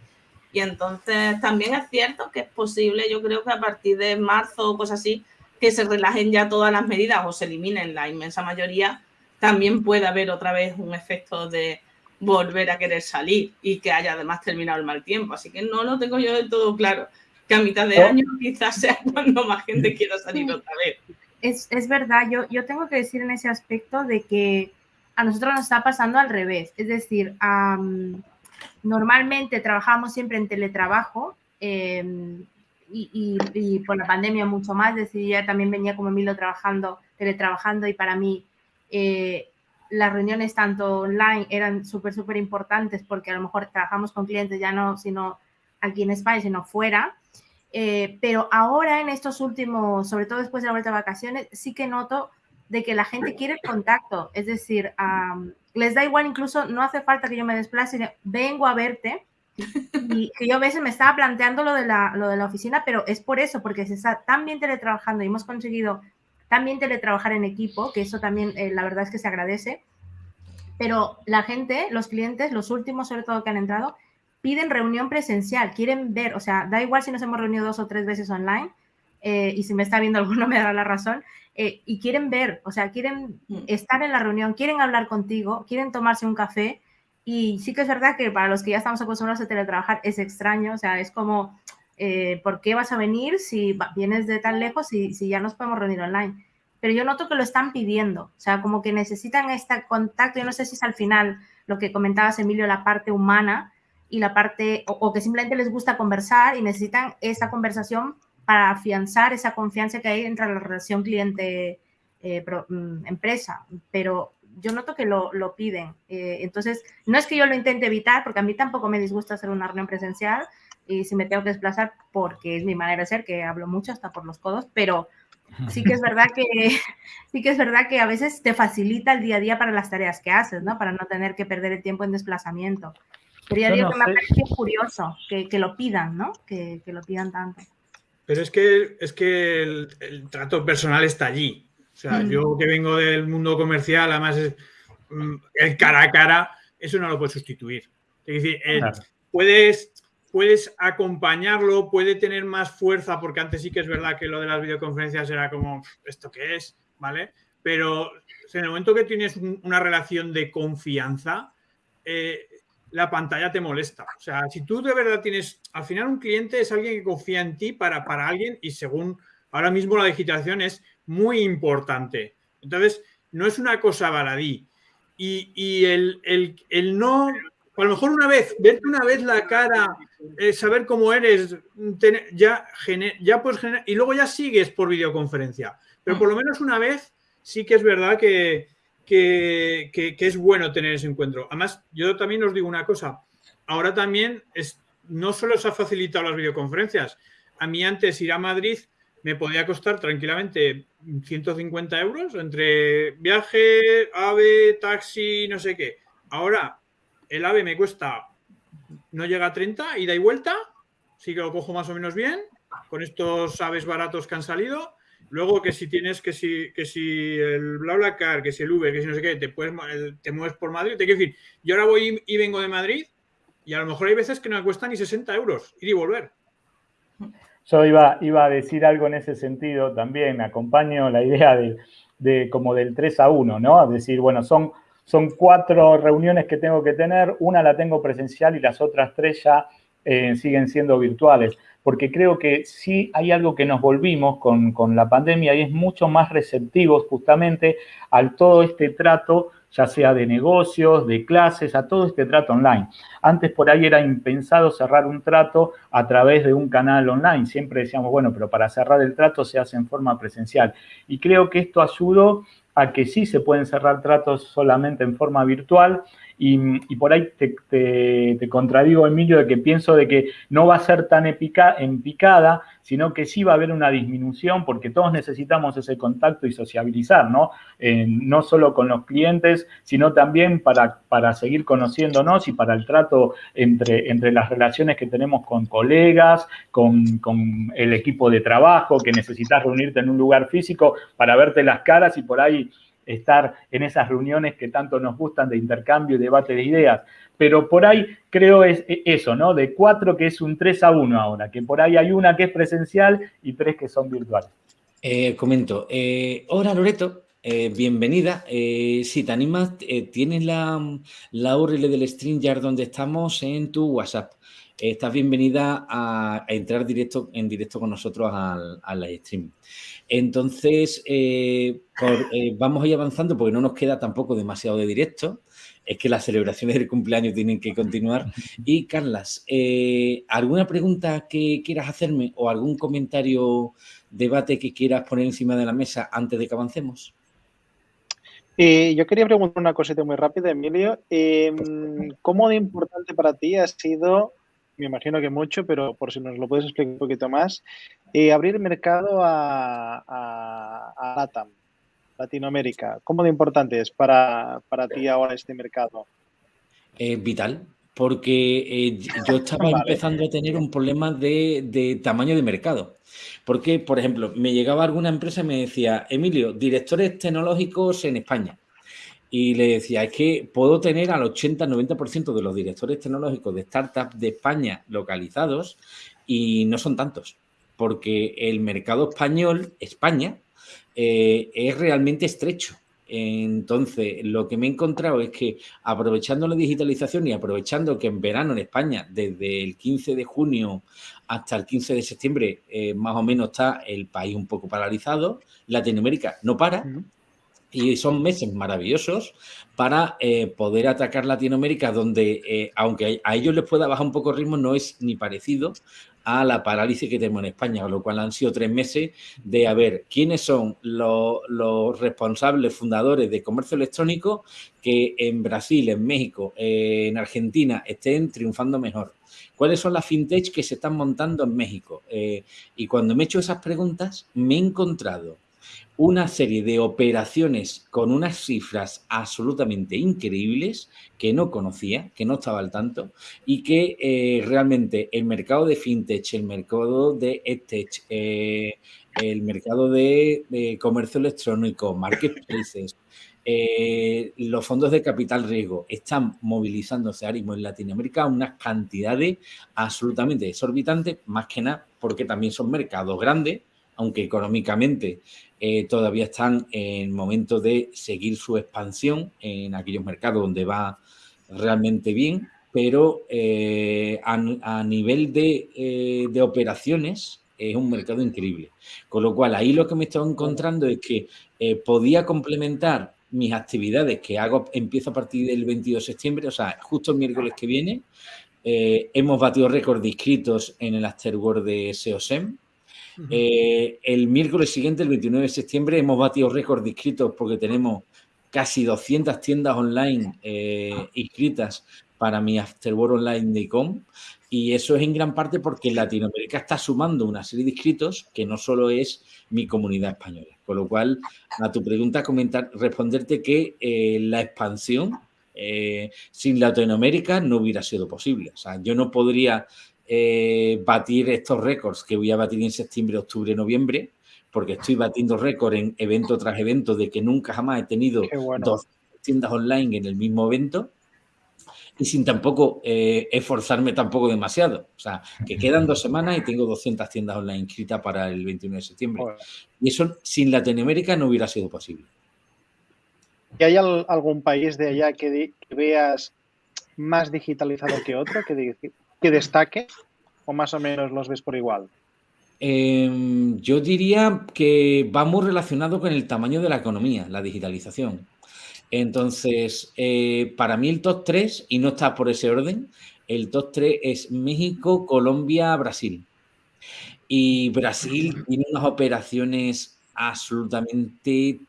Y entonces también es cierto que es posible, yo creo que a partir de marzo o cosas así, que se relajen ya todas las medidas o se eliminen la inmensa mayoría, también puede haber otra vez un efecto de volver a querer salir y que haya además terminado el mal tiempo. Así que no lo tengo yo del todo claro que a mitad de año quizás sea cuando más gente quiera salir otra vez. Es, es verdad, yo, yo tengo que decir en ese aspecto de que a nosotros nos está pasando al revés. Es decir, um, normalmente trabajamos siempre en teletrabajo eh, y, y, por la pandemia mucho más. Es decir, también venía como Emilio trabajando, teletrabajando y para mí eh, las reuniones tanto online eran súper, súper importantes porque a lo mejor trabajamos con clientes ya no, sino aquí en España, sino fuera. Eh, pero ahora en estos últimos, sobre todo después de la vuelta de vacaciones, sí que noto de que la gente quiere contacto, es decir, um, les da igual, incluso no hace falta que yo me desplace, vengo a verte, y que yo a veces me estaba planteando lo de, la, lo de la oficina, pero es por eso, porque se está tan bien teletrabajando y hemos conseguido también teletrabajar en equipo, que eso también eh, la verdad es que se agradece, pero la gente, los clientes, los últimos sobre todo que han entrado, piden reunión presencial, quieren ver, o sea, da igual si nos hemos reunido dos o tres veces online, eh, y si me está viendo alguno me dará la razón, eh, y quieren ver, o sea, quieren mm. estar en la reunión, quieren hablar contigo, quieren tomarse un café, y sí que es verdad que para los que ya estamos acostumbrados a teletrabajar es extraño, o sea, es como, eh, ¿por qué vas a venir si vienes de tan lejos y si ya nos podemos reunir online? Pero yo noto que lo están pidiendo, o sea, como que necesitan este contacto, yo no sé si es al final lo que comentabas, Emilio, la parte humana, y la parte, o, que simplemente les gusta conversar y necesitan esa conversación para afianzar esa confianza que hay entre la relación cliente-empresa. Eh, pero yo noto que lo, lo piden. Eh, entonces, no es que yo lo intente evitar, porque a mí tampoco me disgusta hacer una reunión presencial y si me tengo que desplazar, porque es mi manera de ser, que hablo mucho hasta por los codos, pero sí que es verdad que sí que es verdad que a veces te facilita el día a día para las tareas que haces, ¿no? Para no tener que perder el tiempo en desplazamiento. Pero ya Yo digo no que sé. me ha parecido curioso que, que lo pidan, ¿no? Que, que, lo pidan tanto. Pero es que, es que el, el trato personal está allí. O sea, mm. yo que vengo del mundo comercial, además es, mm, el cara a cara, eso no lo puedes sustituir. Es decir, el, claro. puedes, puedes acompañarlo, puede tener más fuerza, porque antes sí que es verdad que lo de las videoconferencias era como, ¿esto qué es? ¿Vale? Pero o sea, en el momento que tienes un, una relación de confianza, eh, la pantalla te molesta. O sea, si tú de verdad tienes, al final un cliente es alguien que confía en ti para, para alguien y según ahora mismo la digitalización es muy importante. Entonces, no es una cosa baladí. Y, y el, el, el, no, a lo mejor una vez, verte una vez la cara, eh, saber cómo eres, tener, ya, gener, ya pues y luego ya sigues por videoconferencia. Pero por lo menos una vez sí que es verdad que, que, es bueno tener ese encuentro. Además, yo también os digo una cosa. Ahora también es, no solo se ha facilitado las videoconferencias. A mí antes ir a Madrid me podía costar tranquilamente 150 euros entre viaje, AVE, taxi, no sé qué. Ahora, el AVE me cuesta, no llega a 30, ida y vuelta, sí que lo cojo más o menos bien, con estos aves baratos que han salido. Luego que si tienes que si, que si el BlaBlaCar, que si el Uber, que si no sé qué, te, puedes, te mueves por Madrid. Te quiero decir, yo ahora voy y vengo de Madrid y a lo mejor hay veces que no me cuesta ni 60 euros ir y volver. Yo iba, iba a decir algo en ese sentido también, acompaño la idea de, como del 3 a 1, ¿no? Es decir, bueno, son, son cuatro reuniones que tengo que tener, una la tengo presencial y las otras tres ya eh, siguen siendo virtuales, porque creo que sí hay algo que nos volvimos con, con la pandemia y es mucho más receptivos justamente al todo este trato ya sea de negocios, de clases, a todo este trato online. Antes por ahí era impensado cerrar un trato a través de un canal online. Siempre decíamos, bueno, pero para cerrar el trato se hace en forma presencial. Y creo que esto ayudó a que sí se pueden cerrar tratos solamente en forma virtual y, por ahí te, contradigo, Emilio, de que pienso de que no va a ser tan epica, en picada, sino que sí va a haber una disminución porque todos necesitamos ese contacto y sociabilizar, ¿no? Eh, no solo con los clientes, sino también para, para seguir conociéndonos y para el trato entre, entre las relaciones que tenemos con colegas, con, con el equipo de trabajo, que necesitas reunirte en un lugar físico para verte las caras y por ahí estar en esas reuniones que tanto nos gustan de intercambio y debate de ideas. Pero por ahí creo es e, eso, ¿no? De cuatro que es un 3 a 1 ahora, que por ahí hay una que es presencial y tres que son virtuales. Eh, comento. Eh, hola Loreto, eh, bienvenida. si te animas, tienes la, la URL del StreamYard donde estamos en tu WhatsApp. estás bienvenida a, entrar directo, en directo con nosotros al, al stream. Entonces, eh, eh, vamos a ir avanzando porque no nos queda tampoco demasiado de directo. Es que las celebraciones del cumpleaños tienen que continuar. Y, Carlas, eh, ¿alguna pregunta que quieras hacerme o algún comentario, debate que quieras poner encima de la mesa antes de que avancemos? yo quería preguntar una cosita muy rápida, Emilio. Em, ¿Cómo de importante para ti ha sido me imagino que mucho, pero por si nos lo puedes explicar un poquito más, eh, abrir mercado a, a, LATAM, Latinoamérica. ¿Cómo de importante es para, ti ahora este mercado? Es vital, porque eh, yo estaba empezando a tener un problema de, de, tamaño de mercado. Porque, por ejemplo, me llegaba alguna empresa y me decía, Emilio, directores tecnológicos en España. Y le decía, es que puedo tener al 80-90% de los directores tecnológicos de startups de España localizados y no son tantos, porque el mercado español, España, eh, es realmente estrecho. Entonces, lo que me he encontrado es que aprovechando la digitalización y aprovechando que en verano en España, desde el 15 de junio hasta el 15 de septiembre, eh, más o menos está el país un poco paralizado, Latinoamérica no para, y son meses maravillosos para eh, poder atacar Latinoamérica, donde, eh, aunque a ellos les pueda bajar un poco el ritmo, no es ni parecido a la parálisis que tenemos en España, con lo cual han sido tres meses de a ver quiénes son los, responsables fundadores de comercio electrónico que en Brasil, en México, en Argentina estén triunfando mejor. ¿Cuáles son las fintech que se están montando en México? Eh, y cuando me he hecho esas preguntas, me he encontrado una serie de operaciones con unas cifras absolutamente increíbles que no conocía, que no estaba al tanto y que eh, realmente el mercado de fintech, el mercado de edtech, eh, el mercado de, comercio electrónico, marketplaces, eh, los fondos de capital riesgo están movilizándose ahora mismo en Latinoamérica unas cantidades absolutamente exorbitantes, más que nada porque también son mercados grandes, aunque económicamente eh, todavía están en momento de seguir su expansión en aquellos mercados donde va realmente bien, pero eh, a, nivel eh, de, operaciones es un mercado increíble. Con lo cual, ahí lo que me estoy encontrando es que podía complementar mis actividades que hago, empiezo a partir del 22 de septiembre, o sea, justo el miércoles que viene, hemos batido récord de inscritos en el Afterword de SEOSEM, eh, el miércoles siguiente, el 29 de septiembre, hemos batido récord de inscritos porque tenemos casi 200 tiendas online eh, inscritas para mi Afterworld Online de Com. Y eso es en gran parte porque Latinoamérica está sumando una serie de inscritos que no solo es mi comunidad española. Con lo cual, a tu pregunta, comentar, responderte que eh, la expansión eh, sin Latinoamérica no hubiera sido posible. O sea, yo no podría eh, batir estos récords que voy a batir en septiembre, octubre, noviembre, porque estoy batiendo récord en evento tras evento de que nunca jamás he tenido dos tiendas online en el mismo evento y sin tampoco eh, esforzarme tampoco demasiado. O sea, que quedan dos semanas y tengo 200 tiendas online inscritas para el 21 de septiembre. Y eso sin Latinoamérica no hubiera sido posible. ¿Y hay algún país de allá que, veas más digitalizado que otro, que, que destaque? ¿O más o menos los ves por igual? Em, yo diría que va muy relacionado con el tamaño de la economía, la digitalización. Entonces, eh, para mí el top 3, y no está por ese orden, el top 3 es México, Colombia, Brasil. Y Brasil tiene unas operaciones absolutamente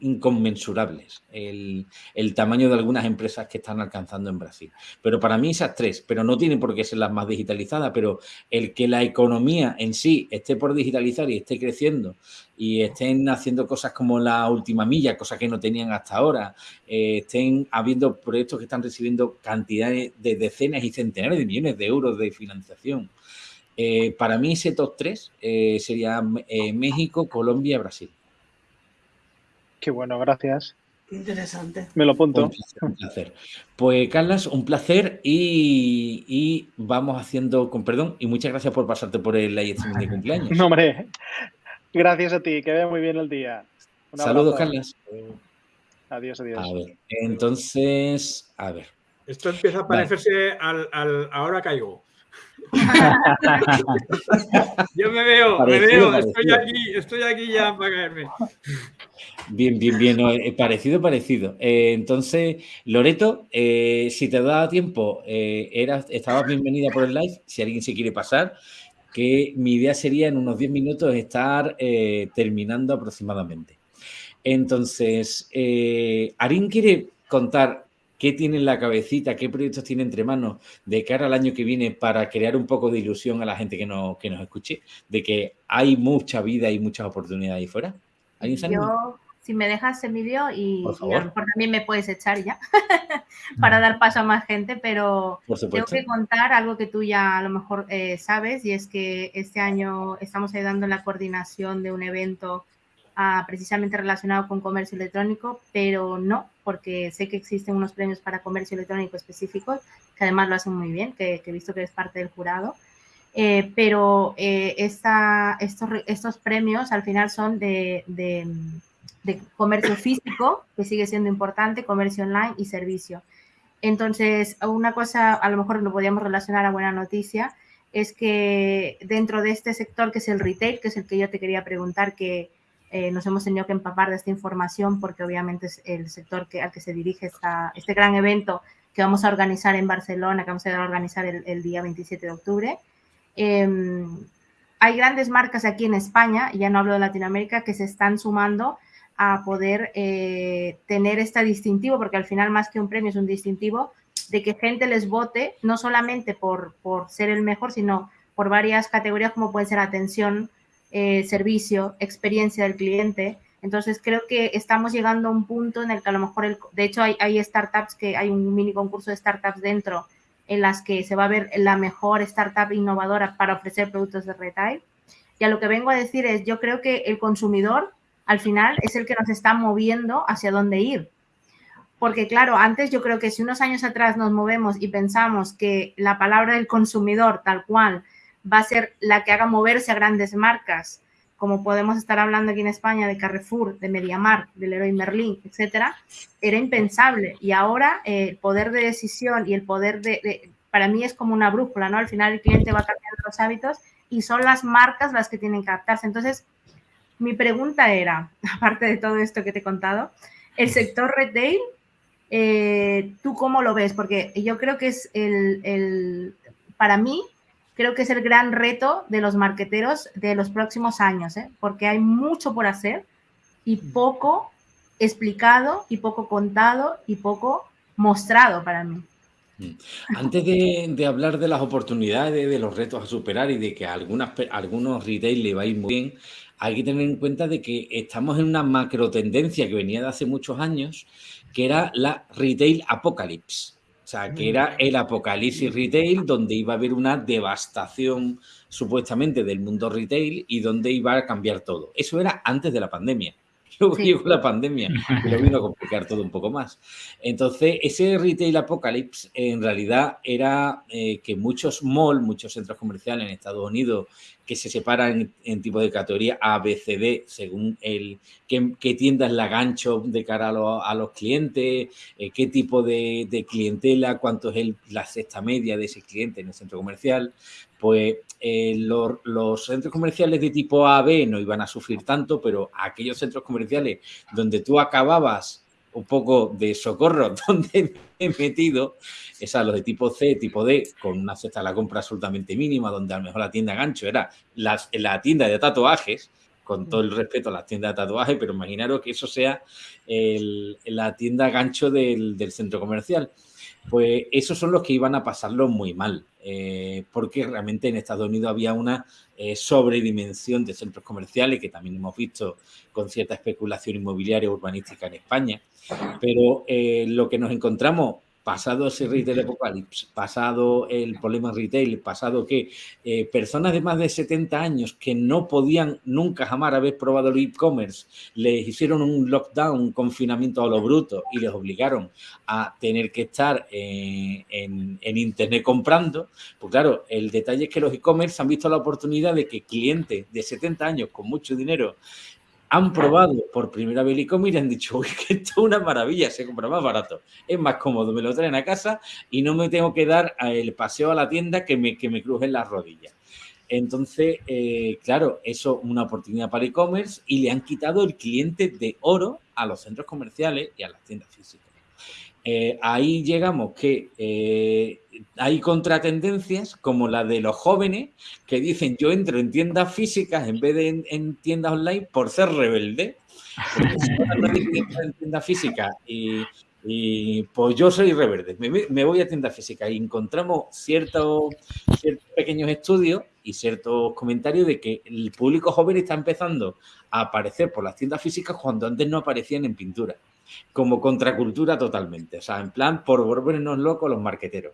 inconmensurables el, tamaño de algunas empresas que están alcanzando en Brasil. Pero para mí esas tres, pero no tienen por qué ser las más digitalizadas, pero el que la economía en sí esté por digitalizar y esté creciendo y estén haciendo cosas como la última milla, cosas que no tenían hasta ahora, eh, estén habiendo proyectos que están recibiendo cantidades de decenas y centenares de millones de euros de financiación. Eh, para mí ese top 3 eh, sería México, Colombia y Brasil. Qué bueno, gracias. interesante. Me lo apunto. Un placer, Pues, Carlas, un placer y, vamos haciendo, con perdón, y muchas gracias por pasarte por el live de cumpleaños. No, hombre, gracias a ti, que vaya muy bien el día. Saludos, Carlas. Adiós, adiós. A ver, entonces, a ver. Esto empieza a parecerse al, al Ahora Caigo. Yo me veo, me veo, estoy aquí, estoy aquí ya para caerme. Bien, bien, bien, parecido, parecido. Eh, entonces, Loreto, eh, si te da tiempo, eh, eras, estabas bienvenida por el live, si alguien se quiere pasar, que mi idea sería en unos 10 minutos estar terminando aproximadamente. Entonces, Arín quiere contar qué tiene en la cabecita, qué proyectos tiene entre manos de cara al año que viene para crear un poco de ilusión a la gente que, no, que nos escuche, de que hay mucha vida y muchas oportunidades ahí fuera. Yo, si me dejas Emilio, y, y, a lo mejor también me puedes echar ya para dar paso a más gente, pero tengo que contar algo que tú ya a lo mejor eh, sabes y es que este año estamos ayudando en la coordinación de un evento ah, precisamente relacionado con comercio electrónico, pero no, porque sé que existen unos premios para comercio electrónico específicos, que además lo hacen muy bien, que, he visto que eres parte del jurado. Eh, pero eh, esta, estos, estos, premios al final son de, de, comercio físico, que sigue siendo importante, comercio online y servicio. Entonces, una cosa, a lo mejor lo podríamos relacionar a buena noticia, es que dentro de este sector que es el retail, que es el que yo te quería preguntar, que, eh, nos hemos tenido que empapar de esta información porque obviamente es el sector que, al que se dirige esta, este gran evento que vamos a organizar en Barcelona, que vamos a organizar el, día 27 de octubre. Em, hay grandes marcas aquí en España, ya no hablo de Latinoamérica, que se están sumando a poder eh, tener este distintivo, porque al final más que un premio es un distintivo, de que gente les vote, no solamente por, por ser el mejor, sino por varias categorías como puede ser atención, eh, servicio, experiencia del cliente. Entonces creo que estamos llegando a un punto en el que a lo mejor, el, de hecho hay startups que hay un mini concurso de startups dentro en las que se va a ver la mejor startup innovadora para ofrecer productos de retail. Y a lo que vengo a decir es, yo creo que el consumidor al final es el que nos está moviendo hacia dónde ir. Porque claro, antes yo creo que si unos años atrás nos movemos y pensamos que la palabra del consumidor tal cual va a ser la que haga moverse a grandes marcas, como podemos estar hablando aquí en España de Carrefour, de MediaMark, del Leroy Merlin, etcétera, era impensable. Y ahora eh, el poder de decisión y el poder de, para mí es como una brújula, ¿no? Al final el cliente va cambiando los hábitos y son las marcas las que tienen que adaptarse. Entonces, mi pregunta era, aparte de todo esto que te he contado, el sector retail, eh, ¿tú cómo lo ves? Porque yo creo que es el, el para mí, creo que es el gran reto de los marqueteros de los próximos años, ¿eh? porque hay mucho por hacer y mm. poco explicado y poco contado y poco mostrado para mí. Mm. Antes de, hablar de las oportunidades, de los retos a superar y de que a algunas, algunos retail le va a ir muy bien, hay que tener en cuenta de que estamos en una macro tendencia que venía de hace muchos años, que era la retail apocalypse. O sea, que era el apocalipsis retail donde iba a haber una devastación supuestamente del mundo retail y donde iba a cambiar todo. Eso era antes de la pandemia. Luego llegó la pandemia y lo vino a complicar todo un poco más. Entonces, ese retail apocalypse en realidad era eh, que muchos malls, muchos centros comerciales en Estados Unidos que se separan en, tipo de categoría A, B, C, D, según el qué, qué tienda es la gancho de cara a, los clientes, eh, qué tipo de, clientela, cuánto es la cesta media de ese cliente en el centro comercial, pues eh, los, centros comerciales de tipo A, B no iban a sufrir tanto, pero aquellos centros comerciales donde tú acababas un poco de socorro donde he metido, esas los de tipo C, tipo D, con una cesta de la compra absolutamente mínima, donde a lo mejor la tienda gancho era la, la tienda de tatuajes, con todo el respeto a las tiendas de tatuajes, pero imaginaros que eso sea la tienda gancho del, del, centro comercial. Pues esos son los que iban a pasarlo muy mal, eh, porque realmente en Estados Unidos había una eh, sobredimensión de centros comerciales, que también hemos visto con cierta especulación inmobiliaria urbanística en España. Pero eh, lo que nos encontramos pasado ese retail apocalipsis, pasado el problema retail, pasado que eh, personas de más de 70 años que no podían nunca jamás haber probado el e-commerce, les hicieron un lockdown, un confinamiento a lo bruto y les obligaron a tener que estar en, en Internet comprando, pues claro, el detalle es que los e-commerce han visto la oportunidad de que clientes de 70 años con mucho dinero han probado por primera vez el e-commerce y han dicho, uy, que esto es una maravilla, se compra más barato, es más cómodo, me lo traen a casa y no me tengo que dar el paseo a la tienda que me, que me crujen las rodillas. Entonces, eh, claro, eso es una oportunidad para e-commerce y le han quitado el cliente de oro a los centros comerciales y a las tiendas físicas. Eh, ahí llegamos que eh, hay contratendencias como la de los jóvenes que dicen yo entro en tiendas físicas en vez de en, tiendas online por ser rebelde. En tiendas físicas y, pues yo soy rebelde, me, voy a tiendas físicas y encontramos ciertos, ciertos pequeños estudios y ciertos comentarios de que el público joven está empezando a aparecer por las tiendas físicas cuando antes no aparecían en pintura como contracultura totalmente. O sea, en plan, por volvernos locos los marqueteros.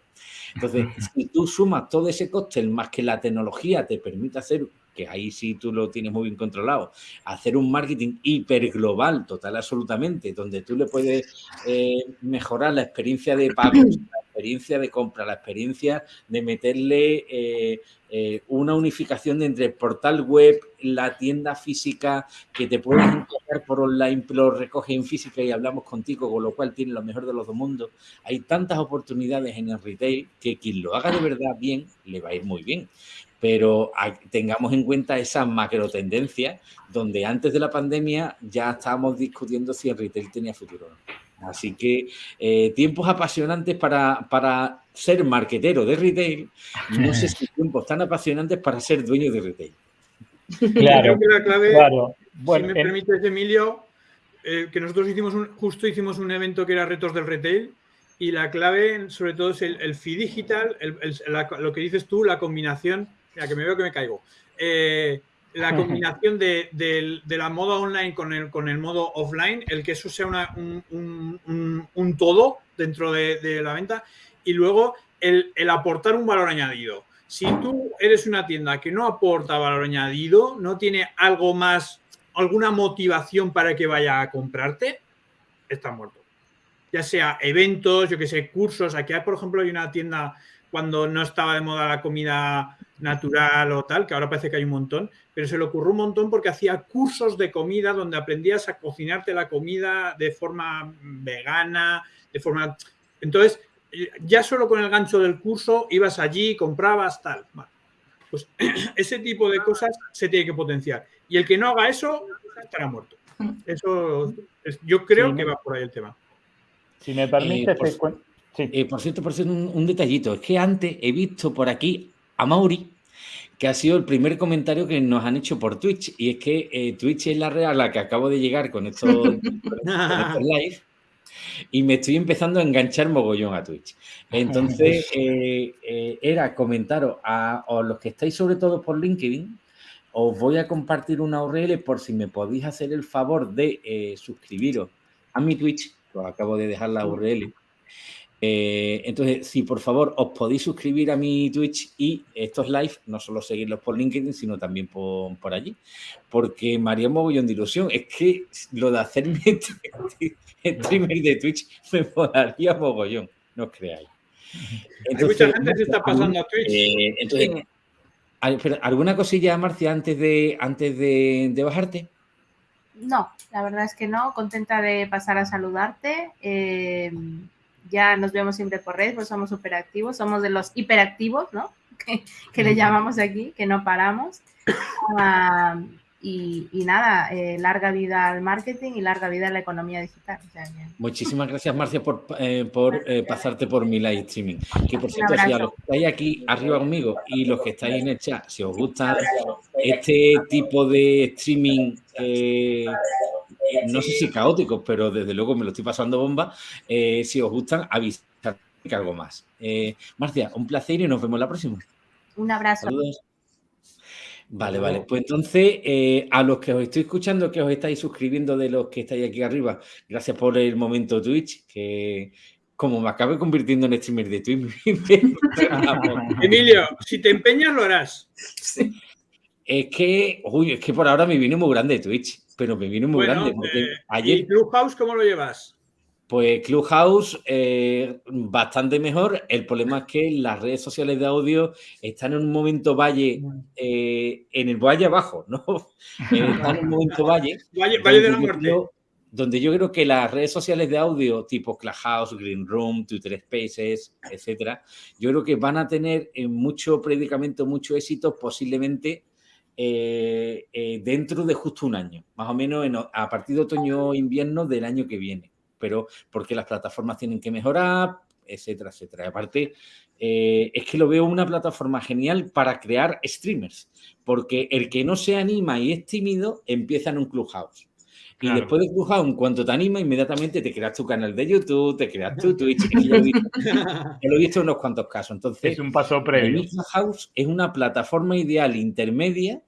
Entonces, si tú sumas todo ese coste, más que la tecnología te permite hacer, que ahí sí tú lo tienes muy bien controlado, hacer un marketing hiper global, total, absolutamente, donde tú le puedes eh, mejorar la experiencia de pago, la experiencia de compra, la experiencia de meterle eh, eh, una unificación entre el portal web, la tienda física, que te puedes encontrar por online, lo recoge en física y hablamos contigo, con lo cual tiene lo mejor de los dos mundos. Hay tantas oportunidades en el retail que quien lo haga de verdad bien, le va a ir muy bien. Pero tengamos en cuenta esa macro tendencia donde antes de la pandemia ya estábamos discutiendo si el retail tenía futuro o no. Así que eh, tiempos apasionantes para, para ser marquetero de retail, no sé si tiempos tan apasionantes para ser dueño de retail. Claro, Creo que la clave, Bueno, si me permites, Emilio, eh, que nosotros hicimos un, justo hicimos un evento que era retos del retail y la clave sobre todo es el, el fee digital, lo que dices tú, la combinación, ya que me veo que me caigo. Eh, la combinación de, la moda online con el, con el modo offline, el que eso sea un, todo dentro de, la venta y luego el, aportar un valor añadido. Si tú eres una tienda que no aporta valor añadido, no tiene algo más, alguna motivación para que vaya a comprarte, está muerto. Ya sea eventos, yo que sé, cursos. Aquí, por ejemplo, hay una tienda cuando no estaba de moda la comida natural o tal, que ahora parece que hay un montón, pero se le ocurrió un montón porque hacía cursos de comida donde aprendías a cocinarte la comida de forma vegana, de forma... Entonces, ya solo con el gancho del curso ibas allí, comprabas, tal. Pues ese tipo de cosas se tiene que potenciar. Y el que no haga eso estará muerto. Eso yo creo que va por ahí el tema. Si me permite, eh, por, eh, por, cierto, por cierto, un detallito. Es que antes he visto por aquí a Mauri, que ha sido el primer comentario que nos han hecho por Twitch. Y es que eh, Twitch es la red a la que acabo de llegar con estos, live. y me estoy empezando a enganchar mogollón a Twitch. Entonces, eh, eh, era comentaros a, los que estáis sobre todo por LinkedIn, os voy a compartir una URL por si me podéis hacer el favor de eh, suscribiros a mi Twitch, os acabo de dejar la URL. Entonces, si por favor os podéis suscribir a mi Twitch y estos live, no solo seguirlos por LinkedIn, sino también por, por allí, porque me haría mogollón de ilusión. Es que lo de hacerme streamer de Twitch me molaría mogollón, no os creáis. Hay mucha gente que está pasando a Twitch. Eh, entonces, ¿alguna cosilla, Marcia, antes de, antes de, bajarte? No, la verdad es que no. Contenta de pasar a saludarte. Eh, ya nos vemos siempre por redes, pues somos súper activos, somos de los hiperactivos, ¿no? Que, le llamamos aquí, que no paramos. Ah, y, nada, eh, larga vida al marketing y larga vida a la economía digital. Muchísimas gracias, Marcia, por, eh, por eh, pasarte por mi live streaming. Que por cierto, si a los que estáis aquí arriba conmigo y los que estáis en el chat, si os gusta este tipo de streaming, no sé si caóticos, pero desde luego me lo estoy pasando bomba, si os gustan, avisad que algo más. Marcia, un placer y nos vemos la próxima. Un abrazo. Saludos. Vale, vale. Pues entonces, eh, a los que os estoy escuchando, que os estáis suscribiendo de los que estáis aquí arriba, gracias por el momento Twitch, que como me acabe convirtiendo en streamer de Twitch. Emilio, si te empeñas, lo harás. Es que, uy, es que por ahora me viene muy grande Twitch, pero me viene muy grande. Eh, ayer... ¿Y Clubhouse cómo lo llevas? Pues Clubhouse, eh, bastante mejor. El problema es que las redes sociales de audio están en un momento valle, eh, en el valle abajo, ¿no? Eh, están en un momento valle. valle, valle de la muerte. donde yo creo que las redes sociales de audio, tipo Clubhouse, Green Room, Twitter Spaces, etcétera, yo creo que van a tener mucho predicamento, mucho éxito, posiblemente dentro de justo un año, más o menos a partir de otoño-invierno del año que viene pero porque las plataformas tienen que mejorar, etcétera, etcétera. aparte, eh, es que lo veo una plataforma genial para crear streamers, porque el que no se anima y es tímido empieza en un clubhouse. Y después de Clubhouse, en cuanto te anima, inmediatamente te creas tu canal de YouTube, te creas tu Twitch. lo, he visto, en unos cuantos casos. Entonces, es un paso previo. Clubhouse es una plataforma ideal intermedia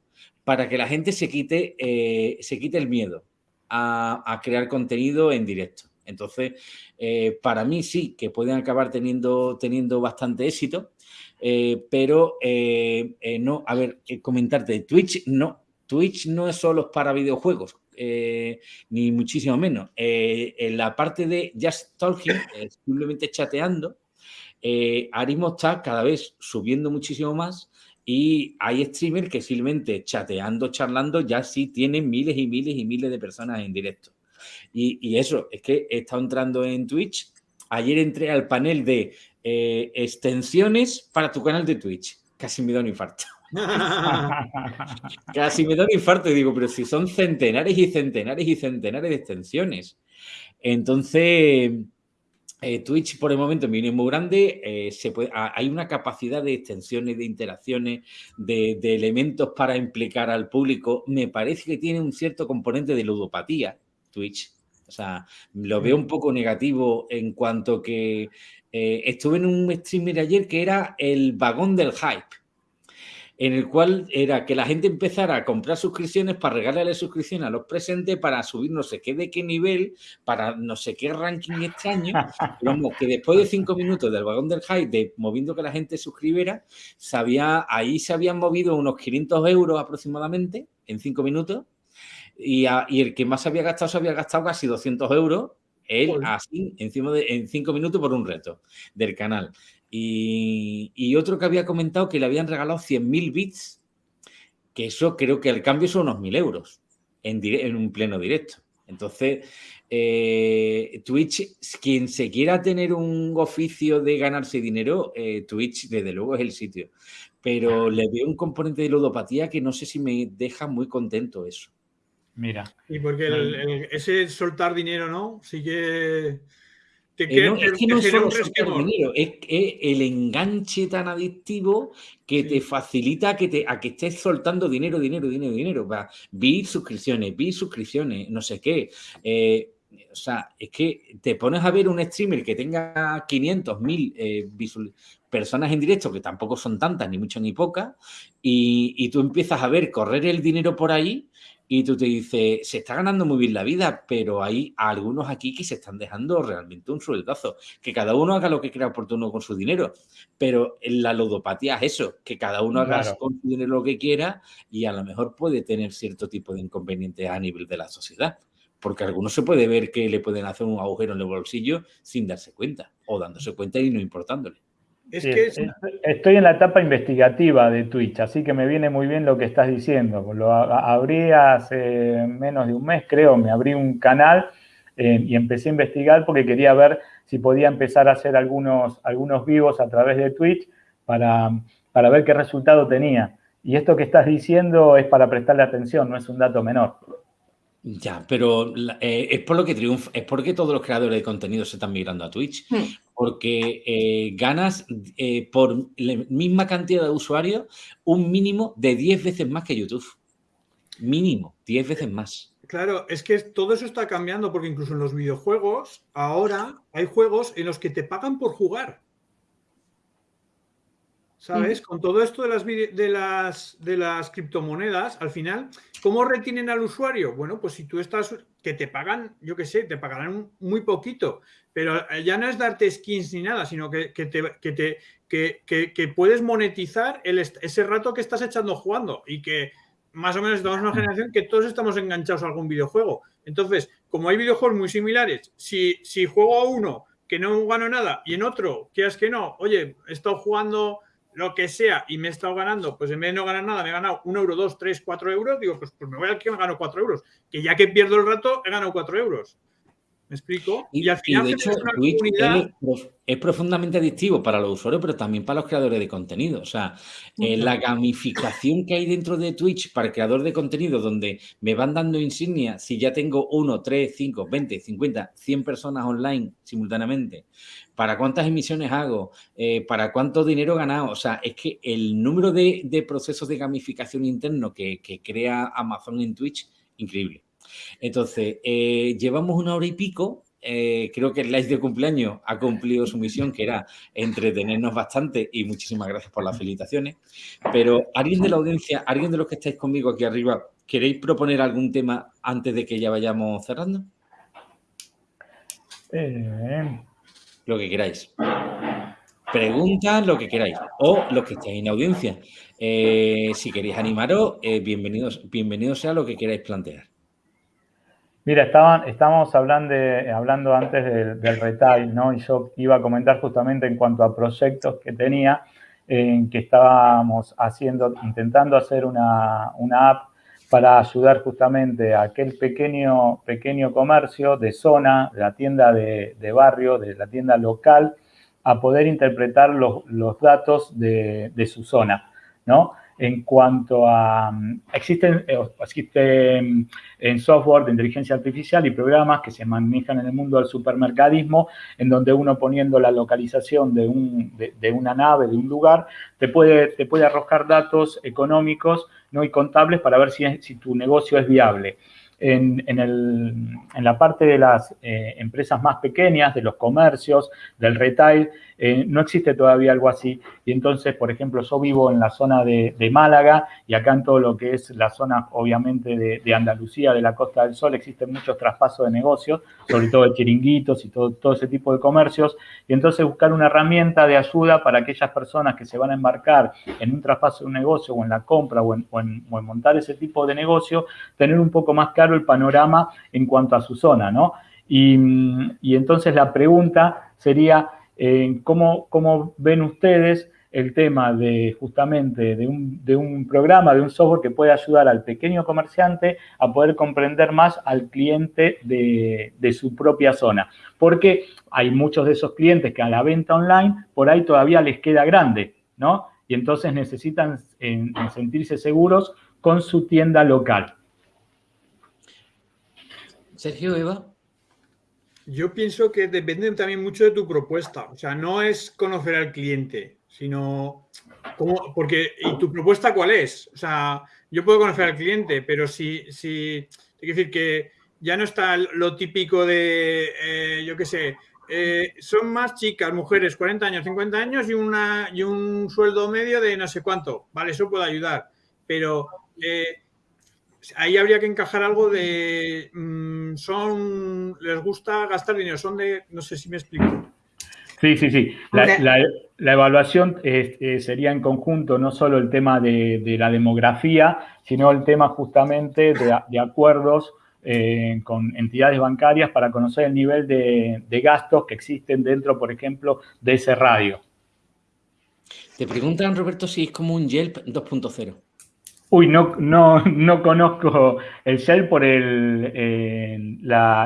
para que la gente se quite, eh, se quite el miedo a crear contenido en directo. Entonces, eh, para mí sí, que pueden acabar teniendo, teniendo bastante éxito, eh, pero no, a ver, comentarte, Twitch no, Twitch no es solo para videojuegos, ni muchísimo menos. en la parte de Just Talking, simplemente chateando, Arismo está cada vez subiendo muchísimo más y hay streamers que simplemente chateando, charlando, ya sí tienen miles y miles y miles de personas en directo. Y, eso, es que he estado entrando en Twitch. Ayer entré al panel de eh, extensiones para tu canal de Twitch. Casi me da un infarto. Casi me da un infarto y digo, pero si son centenares y centenares y centenares de extensiones. Entonces, eh, Twitch por el momento viene muy grande, eh, se puede, hay una capacidad de extensiones, de interacciones, de, de, elementos para implicar al público. Me parece que tiene un cierto componente de ludopatía, Twitch. O sea, lo veo un poco negativo en cuanto que eh, estuve en un streamer ayer que era el vagón del hype, en el cual era que la gente empezara a comprar suscripciones para regalarle suscripción a los presentes para subir no sé qué de qué nivel, para no sé qué ranking extraño. Pero que después de cinco minutos del vagón del hype, de moviendo que la gente suscribiera, ahí se habían movido unos 500 euros aproximadamente en cinco minutos y, el que más había gastado se había gastado casi 200 euros, él así, encima de, en cinco minutos por un reto del canal. Y, otro que había comentado que le habían regalado 100.000 bits, que eso creo que al cambio son unos 1.000 euros en, en un pleno directo. Entonces, eh, Twitch, quien se quiera tener un oficio de ganarse dinero, eh, Twitch desde luego es el sitio. Pero le veo un componente de ludopatía que no sé si me deja muy contento eso. Mira. Y porque ese soltar dinero, ¿no? Sí que... Te eh, es que no es solo dinero, es, el enganche tan adictivo que te facilita que te, a que estés soltando dinero, dinero, dinero, dinero. Va, vi suscripciones, vi suscripciones, no sé qué. Eh, o sea, es que te pones a ver un streamer que tenga 500, 1000 eh, personas en directo, que tampoco son tantas, ni mucho ni pocas, y, y, tú empiezas a ver correr el dinero por ahí y tú te dices, se está ganando muy bien la vida, pero hay algunos aquí que se están dejando realmente un sueldazo. Que cada uno haga lo que crea oportuno con su dinero. Pero en la ludopatía es eso, que cada uno haga con su dinero lo que quiera y a lo mejor puede tener cierto tipo de inconveniente a nivel de la sociedad. Porque algunos se puede ver que le pueden hacer un agujero en el bolsillo sin darse cuenta o dándose cuenta y no importándole. Estoy en la etapa investigativa de Twitch, así que me viene muy bien lo que estás diciendo. Lo abrí hace menos de un mes, creo, me abrí un canal eh, y empecé a investigar porque quería ver si podía empezar a hacer algunos, algunos vivos a través de Twitch para, para ver qué resultado tenía. Y esto que estás diciendo es para prestarle atención, no es un dato menor. Ya, pero eh, es por lo que triunfa, es porque todos los creadores de contenido se están migrando a Twitch. Porque eh, ganas eh, por la misma cantidad de usuarios un mínimo de 10 veces más que YouTube. Mínimo, 10 veces más. Claro, es que todo eso está cambiando porque incluso en los videojuegos ahora hay juegos en los que te pagan por jugar. ¿Sabes? Con todo esto de las, de, las, de las criptomonedas, al final, ¿cómo retienen al usuario? Bueno, pues si tú estás, que te pagan, yo qué sé, te pagarán muy poquito, pero ya no es darte skins ni nada, sino que, te, que, te, que, puedes monetizar el, ese rato que estás echando jugando y que más o menos estamos en una generación que todos estamos enganchados a algún videojuego. Entonces, como hay videojuegos muy similares, si, si juego a uno que no gano nada y en otro, quieras que no, oye, he estado jugando lo que sea y me he estado ganando, pues en vez de no ganar nada, me he ganado un euro, dos, tres, cuatro euros, digo, pues, pues me voy al que me gano cuatro euros. Que ya que pierdo el rato, he ganado cuatro euros. ¿Me explico? Y, al final de hecho, es, profundamente adictivo para los usuarios, pero también para los creadores de contenido. O sea, eh, la gamificación que hay dentro de Twitch para el creador de contenido, donde me van dando insignias si ya tengo uno, tres, cinco, veinte, cincuenta, cien personas online simultáneamente, para cuántas emisiones hago, eh, para cuánto dinero he ganado. O sea, es que el número de, procesos de gamificación interno que, que crea Amazon en Twitch, increíble. Entonces, eh, llevamos una hora y pico. Eh, creo que el live de cumpleaños ha cumplido su misión, que era entretenernos bastante y muchísimas gracias por las felicitaciones. Pero alguien de la audiencia, alguien de los que estáis conmigo aquí arriba, ¿queréis proponer algún tema antes de que ya vayamos cerrando? Eh. Lo que queráis. Preguntas, lo que queráis. O los que estéis en audiencia. si queréis animaros, bienvenidos, bienvenidos sea lo que queráis plantear. Mira, estaban, estábamos hablando, hablando antes del, retail, ¿no? Y yo iba a comentar justamente en cuanto a proyectos que tenía, en que estábamos haciendo, intentando hacer una, app para ayudar justamente a aquel pequeño, pequeño comercio de zona, de la tienda de, barrio, de la tienda local, a poder interpretar los, datos de, de su zona, ¿no? En cuanto a... Mm, existen, eh, existen en software de inteligencia artificial y programas que se manejan en el mundo del supermercadismo, en donde uno poniendo la localización de, un, de, una nave, de un lugar, te puede, te puede arrojar datos económicos ¿no? y contables para ver si, si tu negocio es viable. En, la parte de las eh, empresas más pequeñas, de los comercios, del retail, eh, no existe todavía algo así. Y entonces, por ejemplo, yo vivo en la zona de, Málaga y acá en todo lo que es la zona, obviamente, de, Andalucía, de la Costa del Sol, existen muchos traspasos de negocios, sobre todo de chiringuitos y todo, ese tipo de comercios. Y entonces buscar una herramienta de ayuda para aquellas personas que se van a embarcar en un traspaso de un negocio o en la compra o en, montar ese tipo de negocio, tener un poco más claro el panorama en cuanto a su zona, ¿no? Y entonces la pregunta sería, ¿cómo, ven ustedes el tema de justamente de un, programa, de un software que puede ayudar al pequeño comerciante a poder comprender más al cliente de, su propia zona. Porque hay muchos de esos clientes que a la venta online por ahí todavía les queda grande, ¿no? Y entonces necesitan sentirse seguros con su tienda local. Sergio, Eva. Yo pienso que depende también mucho de tu propuesta. O sea, no es conocer al cliente, sino cómo, porque ¿y tu propuesta cuál es? O sea, yo puedo conocer al cliente, pero si, si, quiero decir que ya no está lo típico de, eh, yo qué sé, eh, son más chicas, mujeres, 40 años, 50 años y, una, y un sueldo medio de no sé cuánto. Vale, eso puede ayudar. Pero eh, ahí habría que encajar algo de, mm, son, les gusta gastar dinero, son de, no sé si me explico. Sí, sí, sí. La, evaluación sería en conjunto no solo el tema de, la demografía, sino el tema justamente de acuerdos eh, con entidades bancarias para conocer el nivel de, gastos que existen dentro, por ejemplo, de ese radio. Te preguntan, Roberto, si es como un Yelp 2.0. Uy, no, no, no conozco el Yelp por el, eh,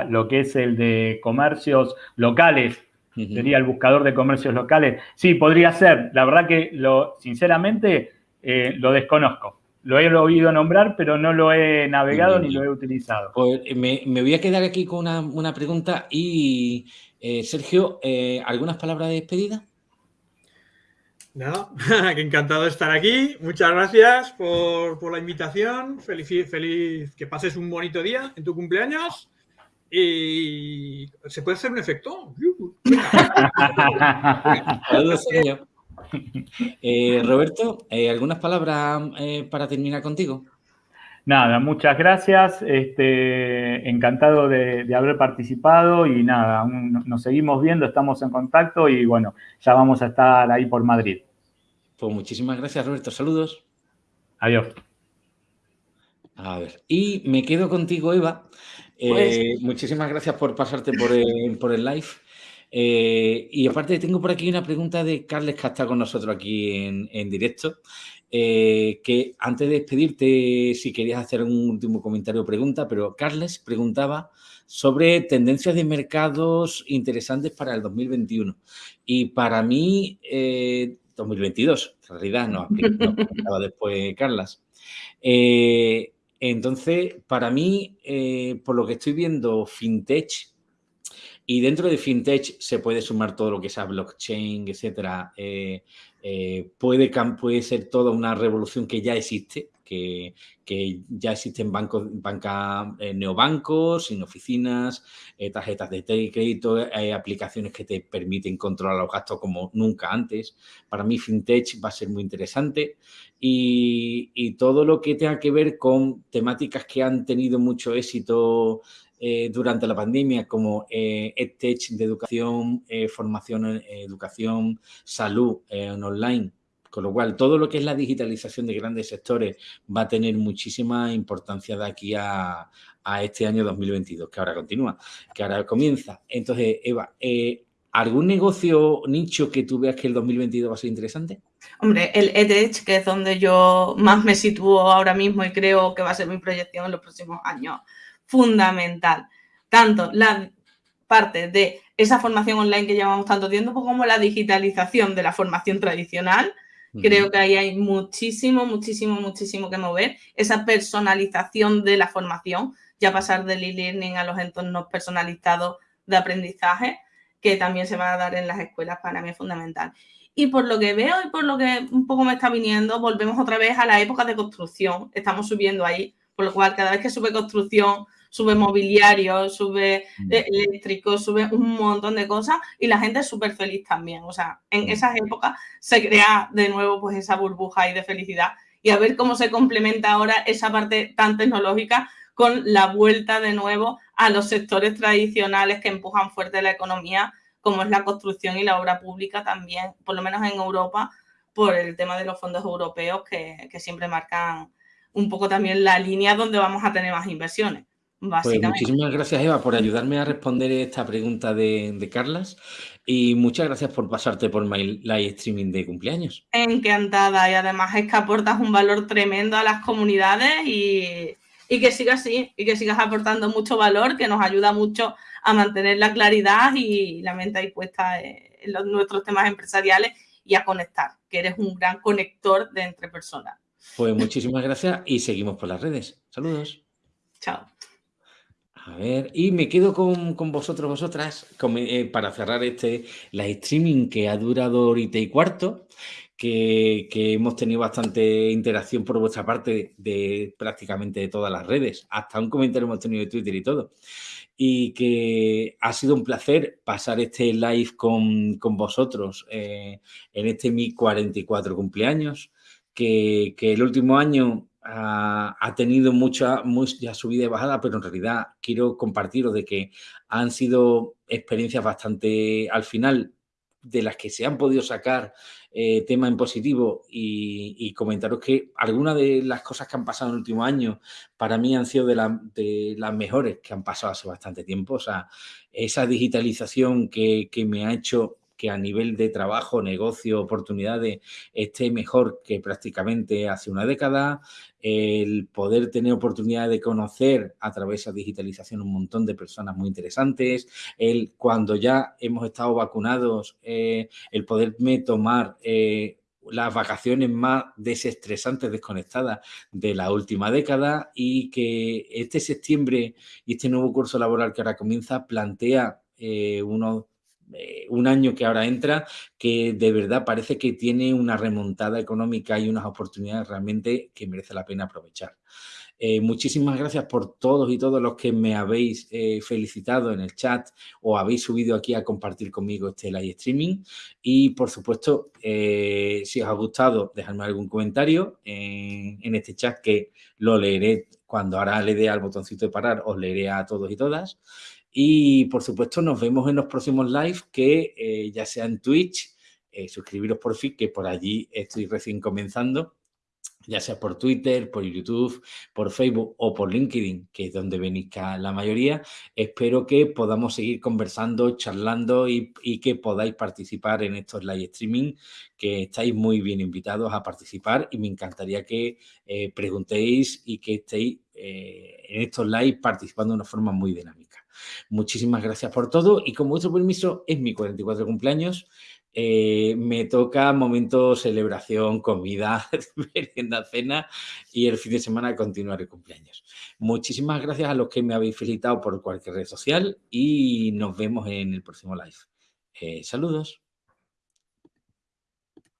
lo que es el de comercios locales. Sería el buscador de comercios locales. Sí, podría ser. La verdad que, lo, sinceramente, eh, lo desconozco. Lo he oído nombrar, pero no lo he navegado ni lo he utilizado. Pues eh, me, voy a quedar aquí con una, pregunta. Y, eh, Sergio, eh, ¿algunas palabras de despedida? Nada, que encantado de estar aquí. Muchas gracias por, la invitación. Feliz, feliz que pases un bonito día en tu cumpleaños. Y se puede hacer un efecto. Saludos. Eh, Roberto, eh, ¿algunas palabras eh, para terminar contigo? Nada, muchas gracias. Este, encantado de, haber participado y nada, nos seguimos viendo, estamos en contacto y bueno, ya vamos a estar ahí por Madrid. Pues muchísimas gracias, Roberto. Saludos. Adiós. A ver, y me quedo contigo, Eva. Pues muchísimas gracias por pasarte por por el live. Eh, y aparte tengo por aquí una pregunta de Carles que está con nosotros aquí en, directo, eh, que antes de despedirte, si querías hacer un último comentario o pregunta, pero Carles preguntaba sobre tendencias de mercados interesantes para el 2021. Y para mí, 2022, eh, en realidad no, no después Carlas. entonces, para mí, por lo que estoy viendo, FinTech y dentro de FinTech se puede sumar todo lo que sea blockchain, etcétera. Eh, eh, puede, puede ser toda una revolución que ya existe, que, ya existen bancos, banca, eh, neobancos, sin oficinas, tarjetas de crédito, aplicaciones que te permiten controlar los gastos como nunca antes. Para mí FinTech va a ser muy interesante y todo lo que tenga que ver con temáticas que han tenido mucho éxito eh, durante la pandemia como eh, EdTech de educación, eh, formación en educación, salud en online. Con lo cual, todo lo que es la digitalización de grandes sectores va a tener muchísima importancia de aquí a, este año 2022, que ahora continúa, que ahora comienza. Entonces, Eva, ¿algún negocio nicho que tú veas que el 2022 va a ser interesante? Hombre, el EdTech, que es donde yo más me sitúo ahora mismo y creo que va a ser mi proyección en los próximos años fundamental. Tanto la parte de esa formación online que llevamos tanto tiempo como la digitalización de la formación tradicional. Creo que ahí hay muchísimo, muchísimo, muchísimo que mover. Esa personalización de la formación, ya pasar del e-learning a los entornos personalizados de aprendizaje, que también se va a dar en las escuelas, para mí es fundamental. Y por lo que veo y por lo que un poco me está viniendo, volvemos otra vez a la época de construcción. Estamos subiendo ahí, por lo cual cada vez que sube construcción, sube mobiliario, sube mm. e-, eléctrico, sube un montón de cosas y la gente es súper feliz también. O sea, en mm. esas épocas se crea de nuevo pues esa burbuja y de felicidad y a ver cómo se complementa ahora esa parte tan tecnológica con la vuelta de nuevo a los sectores tradicionales que empujan fuerte la economía, como es la construcción y la obra pública también, por lo menos en Europa, por el tema de los fondos europeos que, que siempre marcan un poco también la línea donde vamos a tener más inversiones. Pues muchísimas gracias, Eva, por ayudarme a responder esta pregunta de, Carlas y muchas gracias por pasarte por mi live streaming de cumpleaños. Encantada y además es que aportas un valor tremendo a las comunidades y, que sigas así y que sigas aportando mucho valor, que nos ayuda mucho a mantener la claridad y la mente ahí puesta en los, nuestros temas empresariales y a conectar, que eres un gran conector de entre personas. Pues muchísimas gracias y seguimos por las redes. Saludos. Chao. A ver, y me quedo con, vosotros, vosotras, eh, para cerrar este live streaming que ha durado ahorita y cuarto, que, hemos tenido bastante interacción por vuestra parte de, prácticamente de todas las redes. Hasta un comentario hemos tenido de Twitter y todo. Y que ha sido un placer pasar este live con, vosotros eh, en este mi 44 cumpleaños. Que, el último año ha, tenido mucha, mucha subida y bajada, pero en realidad quiero compartiros de que han sido experiencias bastante, al final, de las que se han podido sacar eh, tema en positivo y, comentaros que algunas de las cosas que han pasado en el último año para mí han sido de, las mejores que han pasado hace bastante tiempo. O sea, esa digitalización que me ha hecho que a nivel de trabajo, negocio, oportunidades esté mejor que prácticamente hace una década, el poder tener oportunidad de conocer a través de esa digitalización un montón de personas muy interesantes, el cuando ya hemos estado vacunados, eh, el poderme tomar eh, las vacaciones más desestresantes, desconectadas de la última década y que este septiembre y este nuevo curso laboral que ahora comienza plantea eh, unos eh, un año que ahora entra, que de verdad parece que tiene una remontada económica y unas oportunidades realmente que merece la pena aprovechar. Eh, muchísimas gracias por todos y todos los que me habéis eh, felicitado en el chat o habéis subido aquí a compartir conmigo este live streaming. Y, por supuesto, si os ha gustado, dejadme algún comentario en, en, este chat que lo leeré cuando ahora le dé al botoncito de parar, os leeré a todos y todas. Y por supuesto nos vemos en los próximos live que eh, ya sea en Twitch, eh, suscribiros por fin, que por allí estoy recién comenzando, ya sea por Twitter, por YouTube, por Facebook o por LinkedIn, que es donde venís la mayoría. Espero que podamos seguir conversando, charlando y, que podáis participar en estos live streaming, que estáis muy bien invitados a participar y me encantaría que eh, preguntéis y que estéis en estos live participando de una forma muy dinámica. Muchísimas gracias por todo y con vuestro permiso es mi 44 cumpleaños. Eh, me toca momento celebración, comida, merienda, cena y el fin de semana continuar el cumpleaños. Muchísimas gracias a los que me habéis felicitado por cualquier red social y nos vemos en el próximo live. Eh, saludos.